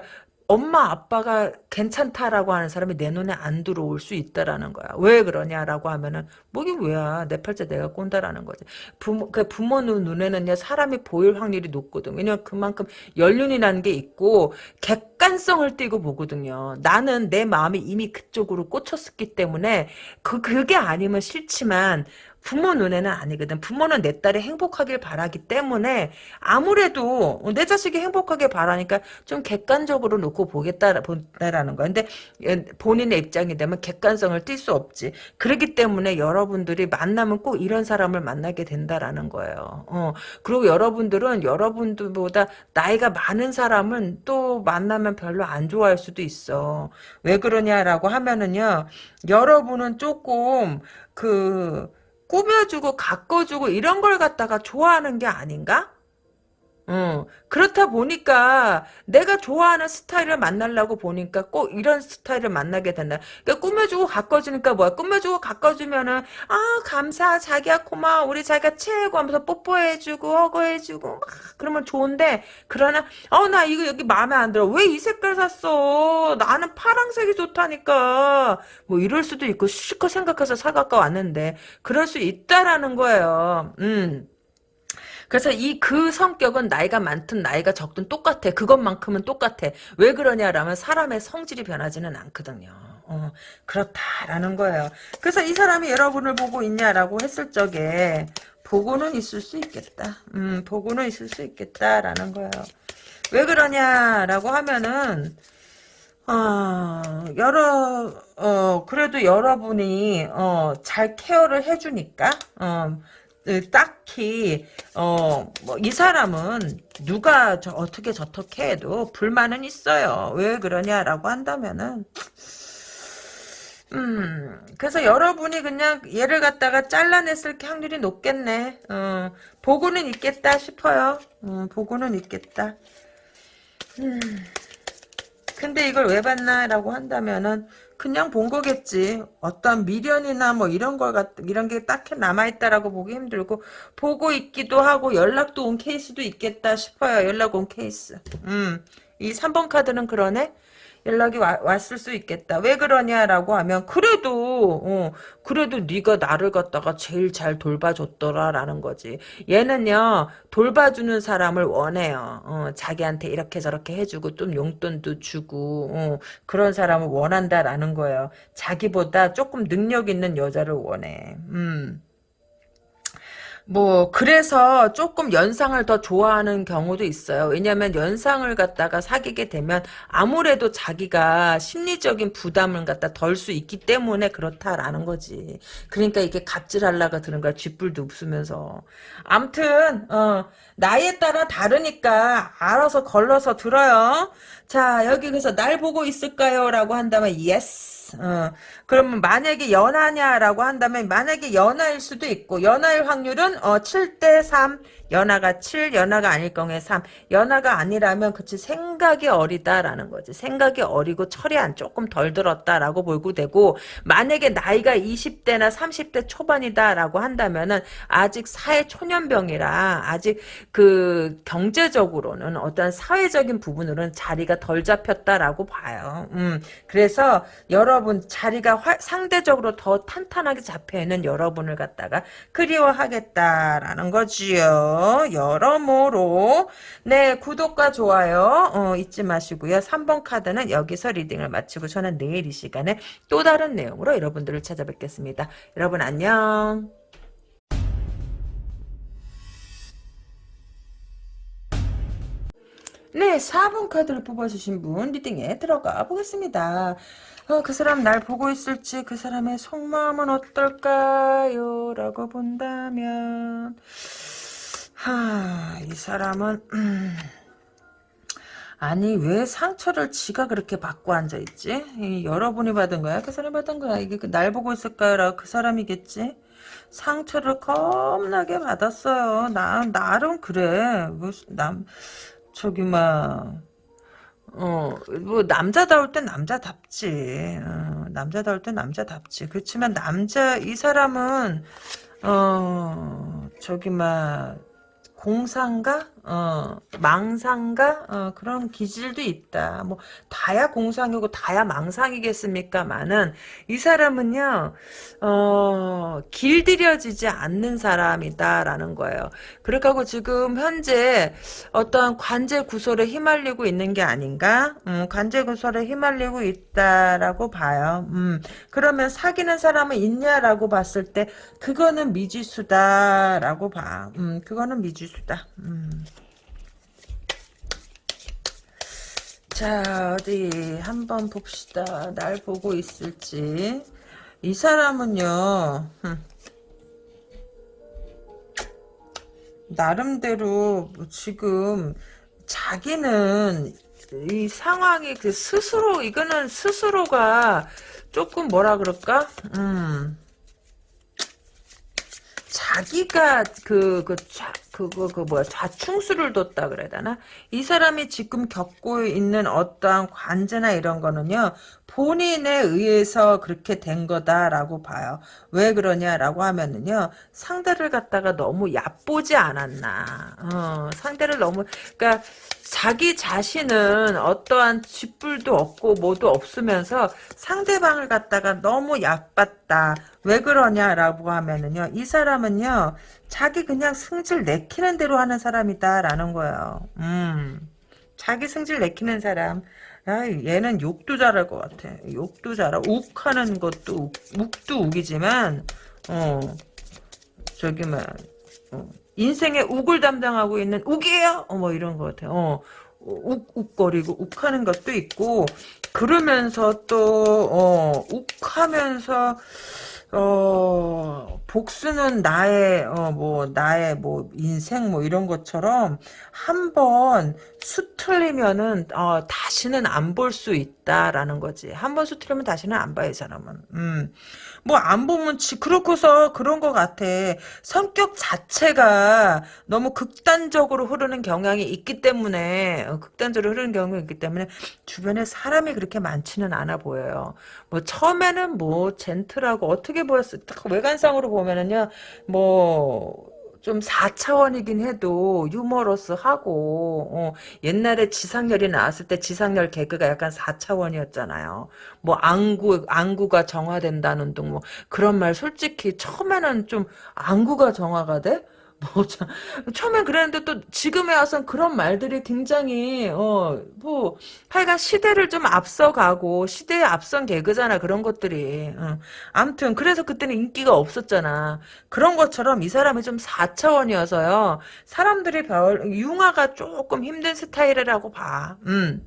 엄마 아빠가 괜찮다라고 하는 사람이 내 눈에 안 들어올 수 있다라는 거야. 왜 그러냐라고 하면은 뭐게 왜야 내 팔자 내가 꼰다라는 거지. 부모 그 부모 눈 눈에는요 사람이 보일 확률이 높거든. 왜냐면 그만큼 연륜이라는 게 있고 객 관성을 띠고 보거든요. 나는 내 마음이 이미 그쪽으로 꽂혔기 때문에 그 그게 아니면 싫지만 부모 눈에는 아니거든. 부모는 내 딸이 행복하길 바라기 때문에 아무래도 내 자식이 행복하게 바라니까 좀 객관적으로 놓고 보겠다, 본다라는 거야. 근데 예, 본인의 입장이 되면 객관성을 띌 수 없지. 그렇기 때문에 여러분들이 만나면 꼭 이런 사람을 만나게 된다라는 거예요. 어. 그리고 여러분들은 여러분들보다 나이가 많은 사람은 또 만나면 별로 안 좋아할 수도 있어. 왜 그러냐라고 하면은요. 여러분은 조금 그 꾸며주고 가꿔주고 이런 걸 갖다가 좋아하는 게 아닌가? 어, 그렇다 보니까 내가 좋아하는 스타일을 만나려고 보니까 꼭 이런 스타일을 만나게 된다. 그러니까 꾸며주고 가꿔주니까 뭐야? 꾸며주고 가꿔주면은 아 감사 자기야 고마워 우리 자기가 최고 하면서 뽀뽀해주고 허거해주고 막 그러면 좋은데 그러나 어 나 이거 여기 마음에 안 들어 왜 이 색깔 샀어? 나는 파랑색이 좋다니까 뭐 이럴 수도 있고 실컷 생각해서 사갖고 왔는데 그럴 수 있다라는 거예요. 음. 그래서 이 그 성격은 나이가 많든 나이가 적든 똑같아. 그것만큼은 똑같아. 왜 그러냐라면 사람의 성질이 변하지는 않거든요. 어, 그렇다라는 거예요. 그래서 이 사람이 여러분을 보고 있냐라고 했을 적에 보고는 있을 수 있겠다. 음, 보고는 있을 수 있겠다라는 거예요. 왜 그러냐라고 하면은 어, 여러, 어, 그래도 여러분이, 어, 잘 케어를 해주니까, 어, 으, 딱히, 어, 뭐, 이 사람은 누가 저, 어떻게 저렇게 해도 불만은 있어요. 왜 그러냐라고 한다면은, 음, 그래서 여러분이 그냥 얘를 갖다가 잘라냈을 확률이 높겠네. 어, 보고는 있겠다 싶어요. 어, 보고는 있겠다. 음. 근데 이걸 왜 봤나라고 한다면은 그냥 본 거겠지. 어떤 미련이나 뭐 이런 걸 갖, 이런 게 딱히 남아있다라고 보기 힘들고 보고 있기도 하고 연락도 온 케이스도 있겠다 싶어요. 연락 온 케이스. 음, 이 3번 카드는 그러네. 연락이 와- 왔을 수 있겠다. 왜 그러냐라고 하면 그래도 어, 그래도 네가 나를 갖다가 제일 잘 돌봐줬더라라는 거지. 얘는요 돌봐주는 사람을 원해요. 어, 자기한테 이렇게 저렇게 해주고 좀 용돈도 주고 어, 그런 사람을 원한다라는 거예요. 자기보다 조금 능력 있는 여자를 원해. 음. 뭐 그래서 조금 연상을 더 좋아하는 경우도 있어요. 왜냐하면 연상을 갖다가 사귀게 되면 아무래도 자기가 심리적인 부담을 갖다 덜 수 있기 때문에 그렇다라는 거지. 그러니까 이게 갑질하려고 드는 거야. 쥐뿔도 웃으면서. 암튼 어, 나이에 따라 다르니까 알아서 걸러서 들어요. 자 여기 그래서 날 보고 있을까요? 라고 한다면 yes. 어, 그러면 만약에 연하냐라고 한다면 만약에 연하일 수도 있고 연하일 확률은 어, 7대 3 연하가 7 연하가 아닐 경우에 3 연하가 아니라면 그치 생각이 어리다라는 거지. 생각이 어리고 철이 안 조금 덜 들었다라고 보고 되고 만약에 나이가 20대나 30대 초반이다라고 한다면은 아직 사회 초년병이라 아직 그 경제적으로는 어떤 사회적인 부분으로는 자리가 덜 잡혔다라고 봐요. 음, 그래서 여러분 자리가 화, 상대적으로 더 탄탄하게 잡혀있는 여러분을 갖다가 그리워하겠다라는 거지요. 여러모로 네 구독과 좋아요 어, 잊지 마시고요. 3번 카드는 여기서 리딩을 마치고 저는 내일 이 시간에 또 다른 내용으로 여러분들을 찾아뵙겠습니다. 여러분 안녕. 네, 4번 카드를 뽑아주신 분 리딩에 들어가 보겠습니다. 어, 그 사람 날 보고 있을지 그 사람의 속마음은 어떨까요? 라고 본다면 하, 이 사람은 음, 아니 왜 상처를 지가 그렇게 받고 앉아있지? 이, 여러분이 받은 거야? 그 사람이 받은 거야? 이게 그 날 보고 있을까요? 라고 그 사람이겠지? 상처를 겁나게 받았어요. 나, 나름 그래. 뭐, 남, 저기, 막, 어, 뭐, 남자다울 땐 남자답지. 어, 남자다울 땐 남자답지. 그렇지만 남자, 이 사람은, 어, 저기, 막, 공상가? 어, 망상가? 어, 그런 기질도 있다. 뭐, 다야 공상이고 다야 망상이겠습니까만은, 이 사람은요, 어, 길들여지지 않는 사람이다라는 거예요. 그렇다고 지금 현재 어떤 관제 구설에 휘말리고 있는 게 아닌가? 음, 관제 구설에 휘말리고 있다라고 봐요. 음, 그러면 사귀는 사람은 있냐라고 봤을 때, 그거는 미지수다라고 봐. 음, 그거는 미지수다. 음. 자 어디 한번 봅시다. 날 보고 있을지. 이 사람은요. 흠. 나름대로 뭐 지금 자기는 이 상황이 그 스스로 이거는 스스로가 조금 뭐라 그럴까? 음. 자기가 그, 그, 좌, 그거, 그, 뭐야, 좌충수를 뒀다 그래야 되나? 이 사람이 지금 겪고 있는 어떠한 관제나 이런 거는요, 본인에 의해서 그렇게 된 거다라고 봐요. 왜 그러냐라고 하면은요, 상대를 갖다가 너무 얕보지 않았나. 어, 상대를 너무, 그니까, 자기 자신은 어떠한 쥐뿔도 없고 뭐도 없으면서 상대방을 갖다가 너무 얕봤다. 왜 그러냐라고 하면은요. 이 사람은요. 자기 그냥 승질 내키는 대로 하는 사람이다라는 거예요. 음. 자기 승질 내키는 사람. 야, 얘는 욕도 잘할 것 같아. 욕도 잘하고 욱하는 것도 욱, 욱도 욱이지만 어 저기 막 어, 인생의 욱을 담당하고 있는 욱이에요. 어, 뭐 이런 것 같아요. 어, 욱, 욱거리고 욱하는 것도 있고 그러면서 또 어, 욱하면서 어, 복수는 나의, 어, 뭐, 나의, 뭐, 인생, 뭐, 이런 것처럼, 한 번, 수틀리면은, 어, 다시는 안 볼 수 있다라는 거지. 한번 수틀리면 다시는 안 봐요, 이 사람은. 음. 뭐, 안 보면, 지, 그렇고서 그런 것 같아. 성격 자체가 너무 극단적으로 흐르는 경향이 있기 때문에, 어, 극단적으로 흐르는 경향이 있기 때문에, 주변에 사람이 그렇게 많지는 않아 보여요. 뭐, 처음에는 뭐, 젠틀하고, 어떻게 보였을, 외관상으로 보면은요, 뭐, 좀 4차원이긴 해도 유머러스하고 어, 옛날에 지상렬이 나왔을 때 지상렬 개그가 약간 4차원이었잖아요. 뭐 안구 안구가 정화된다는 둥 뭐 그런 말 솔직히 처음에는 좀 안구가 정화가 돼? 뭐, 참, 처음엔 그랬는데 또 지금에 와선 그런 말들이 굉장히, 어, 뭐, 하여간 시대를 좀 앞서가고, 시대에 앞선 개그잖아, 그런 것들이. 어. 아무튼, 그래서 그때는 인기가 없었잖아. 그런 것처럼 이 사람이 좀 4차원이어서요. 사람들이 별, 융화가 조금 힘든 스타일이라고 봐. 음.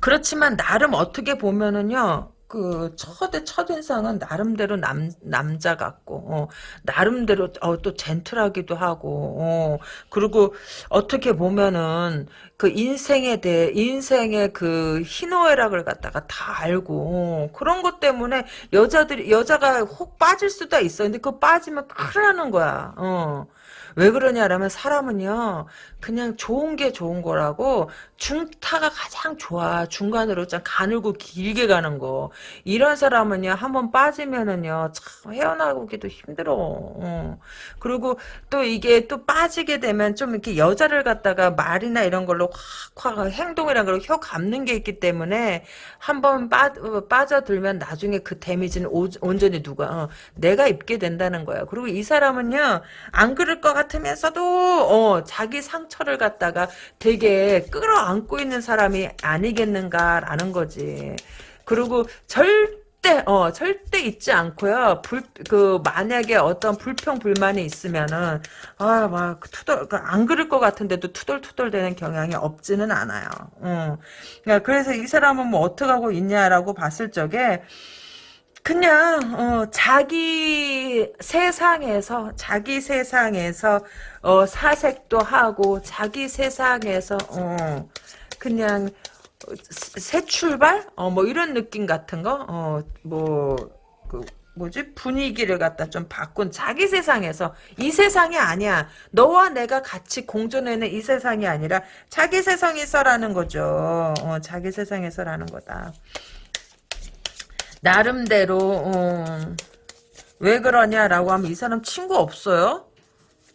그렇지만, 나름 어떻게 보면은요, 그 첫의 첫 인상은 나름대로 남 남자 같고 어, 나름대로 어, 또 젠틀하기도 하고 어, 그리고 어떻게 보면은 그 인생에 대해 인생의 그 희노애락을 갖다가 다 알고 어, 그런 것 때문에 여자들이 여자가 혹 빠질 수도 있어 근데 그 빠지면 큰일 나는 거야 어. 왜 그러냐라면 사람은요 그냥 좋은 게 좋은 거라고 중타가 가장 좋아. 중간으로 좀 가늘고 길게 가는 거. 이런 사람은요 한번 빠지면은요 참 헤어나오기도 힘들어. 어. 그리고 또 이게 또 빠지게 되면 좀 이렇게 여자를 갖다가 말이나 이런 걸로 확확 행동이란 걸혀 감는 게 있기 때문에 한번 빠, 어, 빠져들면 나중에 그 데미지는 오, 온전히 누가 어, 내가 입게 된다는 거야. 그리고 이 사람은요 안 그럴 것 같으면서도 어, 자기 상처 를 갖다가 되게 끌어안고 있는 사람이 아니겠는가라는 거지. 그리고 절대 어 절대 잊지 않고요. 불 그 만약에 어떤 불평 불만이 있으면은 아 막 투덜 그안 그럴 것 같은데도 투덜투덜 되는 경향이 없지는 않아요. 어. 그러니까 그래서 이 사람은 뭐 어떻게 하고 있냐라고 봤을 적에 그냥 어, 자기 세상에서 자기 세상에서 어, 사색도 하고 자기 세상에서 어, 그냥 새 출발? 어, 뭐 이런 느낌 같은 거뭐 그 뭐지? 분위기를 갖다 좀 바꾼 자기 세상에서. 이 세상이 아니야. 너와 내가 같이 공존하는 이 세상이 아니라 자기 세상에서라는 거죠. 어, 자기 세상에서라는 거다 나름대로 어, 왜 그러냐라고 하면 이 사람 친구 없어요?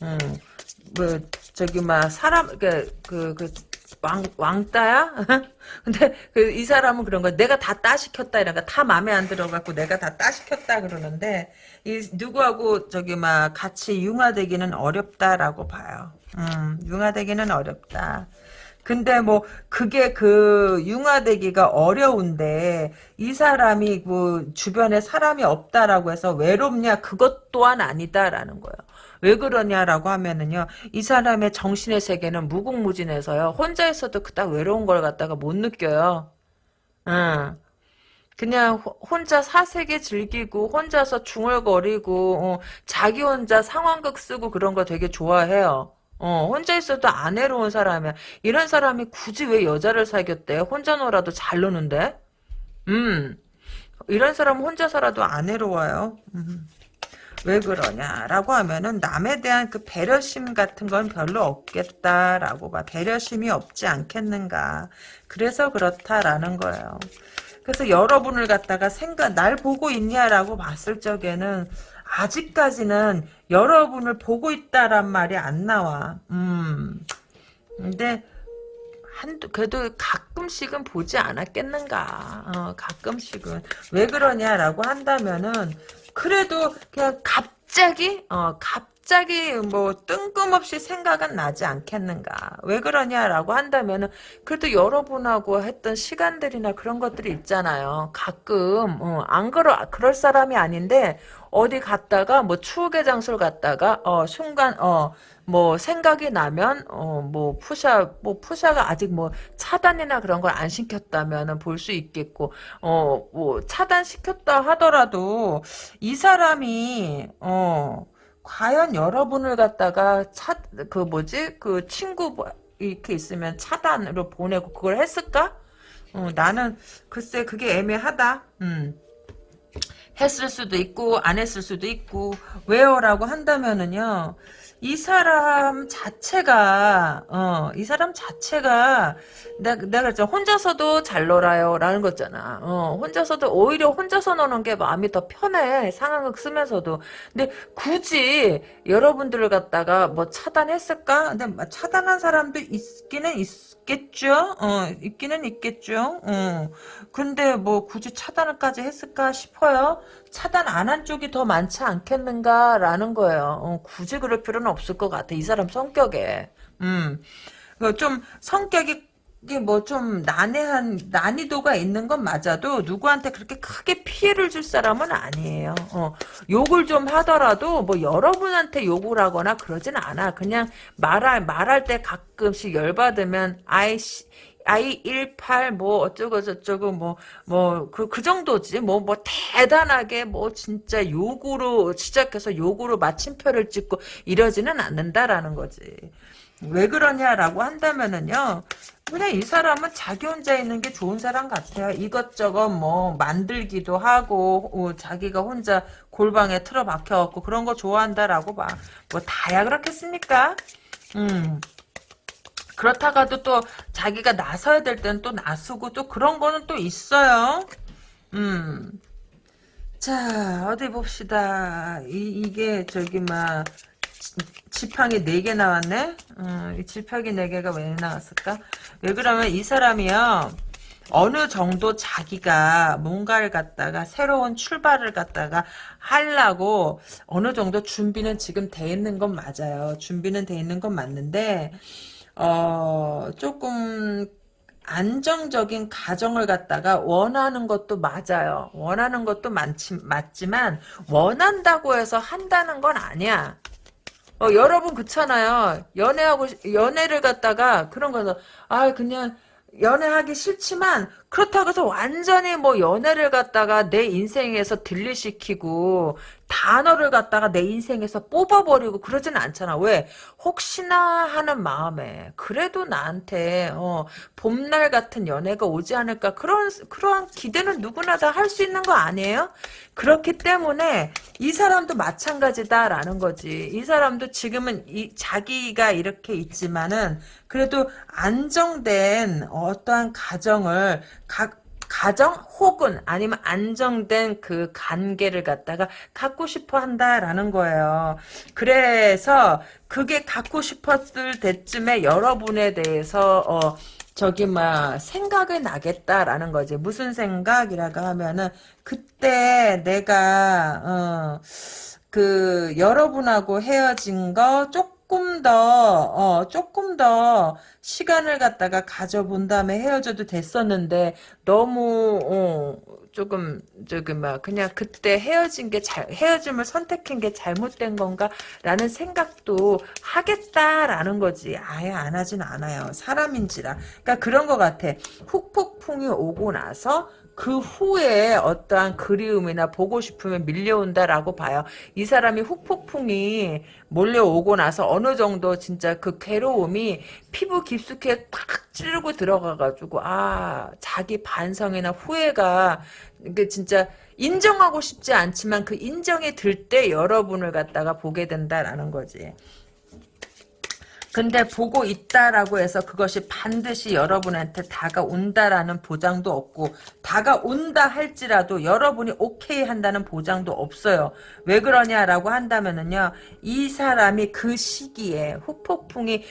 어, 뭐 저기 막 사람 그그 그 왕 왕따야? 근데 그 이 사람은 그런 거 내가 다 따시켰다 거다 마음에 안 들어갖고 내가 다 따시켰다 그러는데 이 누구하고 저기 막 같이 융화되기는 어렵다라고 봐요. 음, 융화되기는 어렵다. 근데 뭐 그게 그 융화되기가 어려운데 이 사람이 그 주변에 사람이 없다라고 해서 외롭냐 그것 또한 아니다라는 거예요. 왜 그러냐라고 하면은요 이 사람의 정신의 세계는 무궁무진해서요 혼자 있어도 그닥 외로운 걸 갖다가 못 느껴요. 응. 그냥 혼자 사색에 즐기고 혼자서 중얼거리고 어, 자기 혼자 상황극 쓰고 그런 거 되게 좋아해요. 어, 혼자 있어도 안 외로운 사람이야. 이런 사람이 굳이 왜 여자를 사귀었대? 혼자 놀아도 잘 노는데? 음, 이런 사람은 혼자 살아도 안 외로워요. 음. 왜 그러냐라고 하면은 남에 대한 그 배려심 같은 건 별로 없겠다라고 봐. 배려심이 없지 않겠는가. 그래서 그렇다라는 거예요. 그래서 여러분을 갖다가 생각, 날 보고 있냐라고 봤을 적에는 아직까지는 여러분을 보고 있다란 말이 안 나와. 음. 근데 한두 그래도 가끔씩은 보지 않았겠는가. 어, 가끔씩은 왜 그러냐라고 한다면은 그래도 그냥 갑자기 어 갑자기 뭐 뜬금없이 생각은 나지 않겠는가. 왜 그러냐라고 한다면은 그래도 여러분하고 했던 시간들이나 그런 것들이 있잖아요. 가끔 어, 안 그러 그럴 사람이 아닌데 어디 갔다가 뭐 추억의 장소를 갔다가 어 순간 어 뭐 생각이 나면 어 뭐 푸샤 뭐 푸샤가 아직 뭐 차단이나 그런 걸 안 시켰다면은 볼 수 있겠고 어 뭐 차단 시켰다 하더라도 이 사람이 어 과연 여러분을 갖다가 차 그 뭐지 그 친구 뭐 이렇게 있으면 차단으로 보내고 그걸 했을까? 어, 나는 글쎄 그게 애매하다. 음. 했을 수도 있고 안 했을 수도 있고 왜요라고 한다면은요 이 사람 자체가 어 이 사람 자체가 내가 내가 저 혼자서도 잘 놀아요라는 거잖아. 어 혼자서도 오히려 혼자서 노는 게 마음이 더 편해 상황극 쓰면서도. 근데 굳이 여러분들을 갖다가 뭐 차단했을까? 근데 뭐 차단한 사람도 있기는 있 겠죠. 어 있기는 있겠죠. 어 근데 뭐 굳이 차단을까지 했을까 싶어요. 차단 안 한 쪽이 더 많지 않겠는가라는 거예요. 어, 굳이 그럴 필요는 없을 것 같아. 이 사람 성격에. 음. 그좀 성격이 이게 뭐 좀 난해한 난이도가 있는 건 맞아도 누구한테 그렇게 크게 피해를 줄 사람은 아니에요. 어, 욕을 좀 하더라도 뭐 여러분한테 욕을 하거나 그러진 않아. 그냥 말할 말할 때 가끔씩 열받으면 아이 18 뭐 어쩌고 저쩌고 뭐 뭐 그 그 정도지 뭐뭐 대단하게 뭐 진짜 욕으로 시작해서 욕으로 마침표를 찍고 이러지는 않는다라는 거지. 왜 그러냐라고 한다면은요. 그냥 이 사람은 자기 혼자 있는 게 좋은 사람 같아요. 이것저것 뭐 만들기도 하고 어, 자기가 혼자 골방에 틀어박혀갖고 그런 거 좋아한다라고 봐. 뭐 다야 그렇겠습니까? 음. 그렇다가도 또 자기가 나서야 될 때는 또 나서고 또 그런 거는 또 있어요. 음. 자 어디 봅시다. 이, 이게 저기 막 지팡이 4개 나왔네? 음, 이 지팡이 4개가 왜 나왔을까? 왜 그러면 이 사람이요. 어느 정도 자기가 뭔가를 갖다가 새로운 출발을 갖다가 하려고 어느 정도 준비는 지금 돼 있는 건 맞아요. 준비는 돼 있는 건 맞는데 어 조금 안정적인 가정을 갖다가 원하는 것도 맞아요. 원하는 것도 많지, 맞지만 원한다고 해서 한다는 건 아니야. 어, 여러분 그렇잖아요. 연애하고 연애를 갖다가 그런 거서 아 그냥 연애하기 싫지만 그렇다고 해서 완전히 뭐 연애를 갖다가 내 인생에서 딜리시키고 단어를 갖다가 내 인생에서 뽑아버리고 그러지는 않잖아. 왜? 혹시나 하는 마음에 그래도 나한테 어, 봄날 같은 연애가 오지 않을까 그런 그러한 기대는 누구나 다 할 수 있는 거 아니에요? 그렇기 때문에 이 사람도 마찬가지다라는 거지. 이 사람도 지금은 이 자기가 이렇게 있지만은 그래도 안정된 어떠한 가정을 각 가정 혹은 아니면 안정된 그 관계를 갖다가 갖고 싶어 한다라는 거예요. 그래서 그게 갖고 싶었을 때쯤에 여러분에 대해서 어 저기 막 생각이 나겠다라는 거지. 무슨 생각이라고 하면은 그때 내가 어 그 여러분하고 헤어진 거 조금 조금 더, 어, 조금 더 시간을 갖다가 가져본 다음에 헤어져도 됐었는데, 너무, 어, 조금, 저기, 막, 그냥 그때 헤어진 게 잘, 헤어짐을 선택한 게 잘못된 건가? 라는 생각도 하겠다라는 거지. 아예 안 하진 않아요. 사람인지라. 그러니까 그런 것 같아. 훅폭풍이 오고 나서, 그 후에 어떠한 그리움이나 보고 싶으면 밀려온다라고 봐요. 이 사람이 훅폭풍이 몰려오고 나서 어느 정도 진짜 그 괴로움이 피부 깊숙이 팍 찌르고 들어가가지고 아 자기 반성이나 후회가 그 진짜 인정하고 싶지 않지만 그 인정이 들 때 여러분을 갖다가 보게 된다라는 거지. 근데 보고 있다라고 해서 그것이 반드시 여러분한테 다가온다라는 보장도 없고 다가온다 할지라도 여러분이 오케이 한다는 보장도 없어요. 왜 그러냐라고 한다면은요. 이 사람이 그 시기에 후폭풍이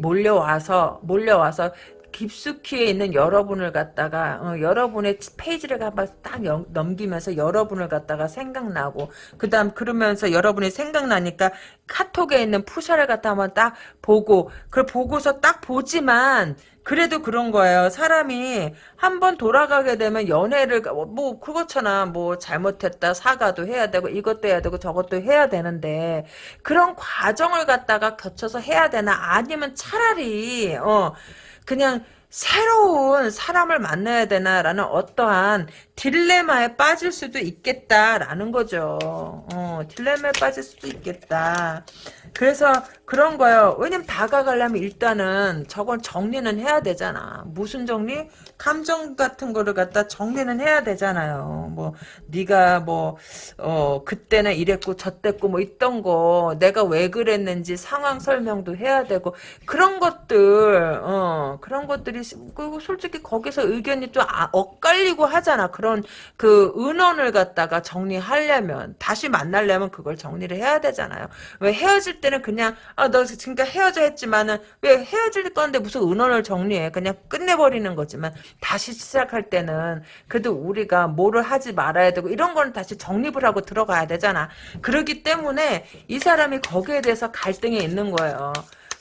몰려와서 몰려와서 깊숙이 있는 여러분을 갖다가 어, 여러분의 페이지를 한번 딱 연, 넘기면서 여러분을 갖다가 생각나고 그 다음 그러면서 여러분이 생각나니까 카톡에 있는 푸샤를 갖다 한번 딱 보고 그걸 보고서 딱 보지만 그래도 그런 거예요. 사람이 한 번 돌아가게 되면 연애를 뭐 그렇잖아. 뭐 잘못했다 사과도 해야 되고 이것도 해야 되고 저것도 해야 되는데 그런 과정을 갖다가 거쳐서 해야 되나 아니면 차라리 어 그냥 새로운 사람을 만나야 되나라는 어떠한 딜레마에 빠질 수도 있겠다라는 거죠. 어, 딜레마에 빠질 수도 있겠다. 그래서 그런 거예요. 왜냐면 다가가려면 일단은 저건 정리는 해야 되잖아. 무슨 정리? 감정 같은 거를 갖다 정리는 해야 되잖아요. 뭐 네가 뭐 어, 그때는 이랬고 저때고 뭐 있던 거 내가 왜 그랬는지 상황 설명도 해야 되고 그런 것들 어, 그런 것들이 사람들이 그리고 솔직히 거기서 의견이 좀 아, 엇갈리고 하잖아. 그런 그 은원을 갖다가 정리하려면 다시 만나려면 그걸 정리를 해야 되잖아요. 왜 헤어질 때는 그냥 아 너 지금까지 헤어져 했지만은 왜 헤어질 건데 무슨 은원을 정리해? 그냥 끝내버리는 거지만 다시 시작할 때는 그래도 우리가 뭐를 하지 말아야 되고 이런 거는 다시 정립을 하고 들어가야 되잖아. 그렇기 때문에 이 사람이 거기에 대해서 갈등이 있는 거예요.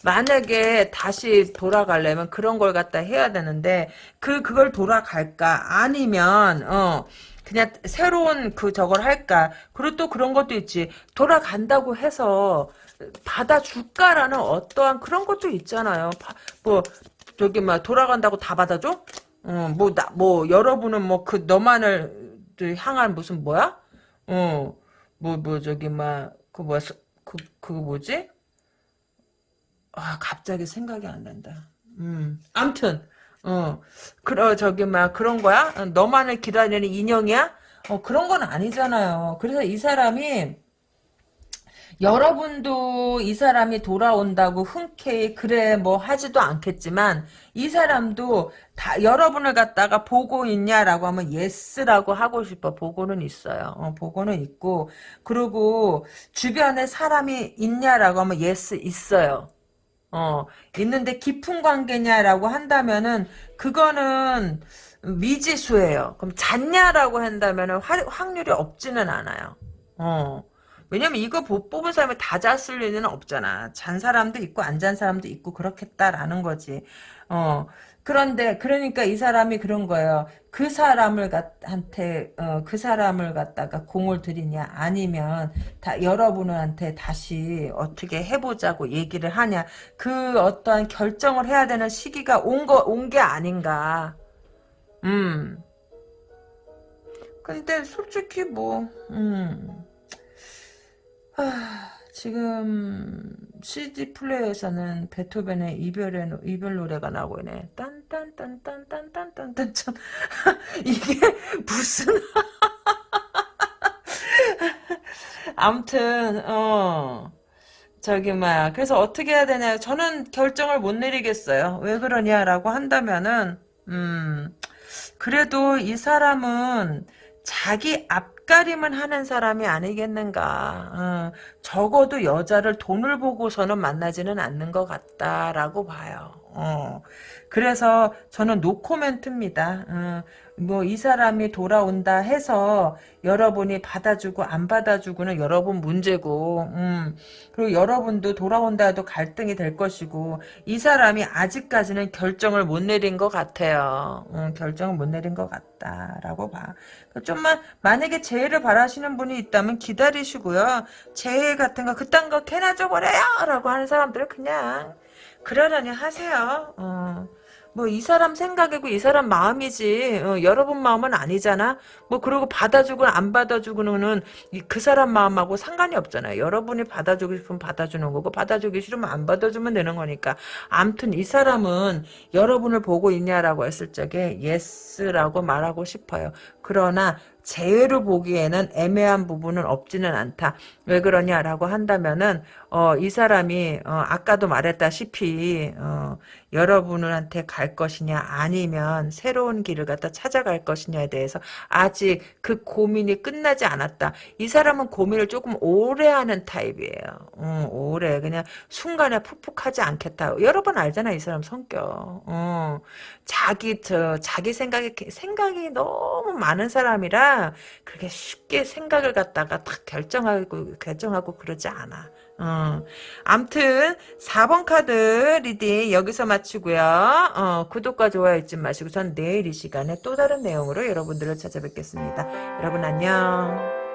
만약에 다시 돌아가려면 그런 걸 갖다 해야 되는데 그 그걸 돌아갈까? 아니면 어 그냥 새로운 그 저걸 할까? 그리고 또 그런 것도 있지. 돌아간다고 해서 받아줄까라는 어떠한 그런 것도 있잖아요. 뭐 저기 막 돌아간다고 다 받아줘? 어뭐 나뭐 여러분은 뭐 그 너만을 향한 무슨 뭐야? 어뭐 뭐 저기 막 그 뭐야? 그 그거 뭐지 아, 갑자기 생각이 안 난다. 음, 암튼, 어, 그러, 저기, 막, 그런 거야? 어, 너만을 기다리는 인형이야? 어, 그런 건 아니잖아요. 그래서 이 사람이, 여러분도 이 사람이 돌아온다고 흔쾌히 그래 뭐 하지도 않겠지만 이 사람도 다 여러분을 갖다가 보고 있냐라고 하면 yes라고 하고 싶어 보고는 있어요 어, 보고는 있고 그리고 주변에 사람이 있냐라고 하면 yes 있어요 어, 있는데 깊은 관계냐라고 한다면은 그거는 미지수예요. 그럼 잤냐라고 한다면은 확률이 없지는 않아요. 어. 왜냐면 이거 뽑은 사람이 다 잤을 리는 없잖아. 잔 사람도 있고 안 잔 사람도 있고 그렇겠다라는 거지. 어. 그런데 그러니까 이 사람이 그런 거예요. 그 사람을 한테 어, 그 사람을 갖다가 공을 들이냐 아니면 다 여러분한테 다시 어떻게 해보자고 얘기를 하냐 그 어떠한 결정을 해야 되는 시기가 온 거 온 게 아닌가. 음. 근데 솔직히 뭐 음. 아. 지금 CD 플레이어에서는 베토벤의 이별의 이별 노래가 나오고 있네. 딴 딴딴딴딴딴딴딴 참 이게 무슨 아무튼 어 저기 막 그래서 어떻게 해야 되냐 저는 결정을 못 내리겠어요. 왜 그러냐라고 한다면은 음 그래도 이 사람은 자기 앞가림을 하는 사람이 아니겠는가. 어, 적어도 여자를 돈을 보고서는 만나지는 않는 것 같다라고 봐요. 어. 그래서 저는 노코멘트입니다. 어, 뭐이 사람이 돌아온다 해서 여러분이 받아주고 안 받아주고는 여러분 문제고 음, 그리고 여러분도 돌아온다 해도 갈등이 될 것이고 이 사람이 아직까지는 결정을 못 내린 것 같아요. 음, 결정을 못 내린 것 같다라고 봐. 좀만 만약에 재해를 바라시는 분이 있다면 기다리시고요. 재해 같은 거 그딴 거 개나 줘 버려요 라고 하는 사람들은 그냥 그러려니 하세요. 어. 뭐 이 사람 생각이고 이 사람 마음이지 어, 여러분 마음은 아니잖아 뭐 그리고 받아주고 안 받아주고는 그 사람 마음하고 상관이 없잖아요 여러분이 받아주고 싶으면 받아주는 거고 받아주기 싫으면 안 받아주면 되는 거니까 암튼 이 사람은 여러분을 보고 있냐라고 했을 적에 yes라고 말하고 싶어요 그러나 재회로 보기에는 애매한 부분은 없지는 않다. 왜 그러냐라고 한다면은 어, 이 사람이 어, 아까도 말했다시피 어, 여러분한테 갈 것이냐 아니면 새로운 길을 갖다 찾아갈 것이냐에 대해서 아직 그 고민이 끝나지 않았다. 이 사람은 고민을 조금 오래 하는 타입이에요. 어, 오래 그냥 순간에 푹푹하지 않겠다. 여러분 알잖아 이 사람 성격. 어, 자기 저 자기 생각이 생각이 너무 많은 사람이라 그렇게 쉽게 생각을 갖다가 딱 결정하고 결정하고 그러지 않아. 어. 암튼 4번 카드 reading 여기서 마치고요. 어, 구독과 좋아요 잊지 마시고 전 내일 이 시간에 또 다른 내용으로 여러분들을 찾아뵙겠습니다. 여러분 안녕.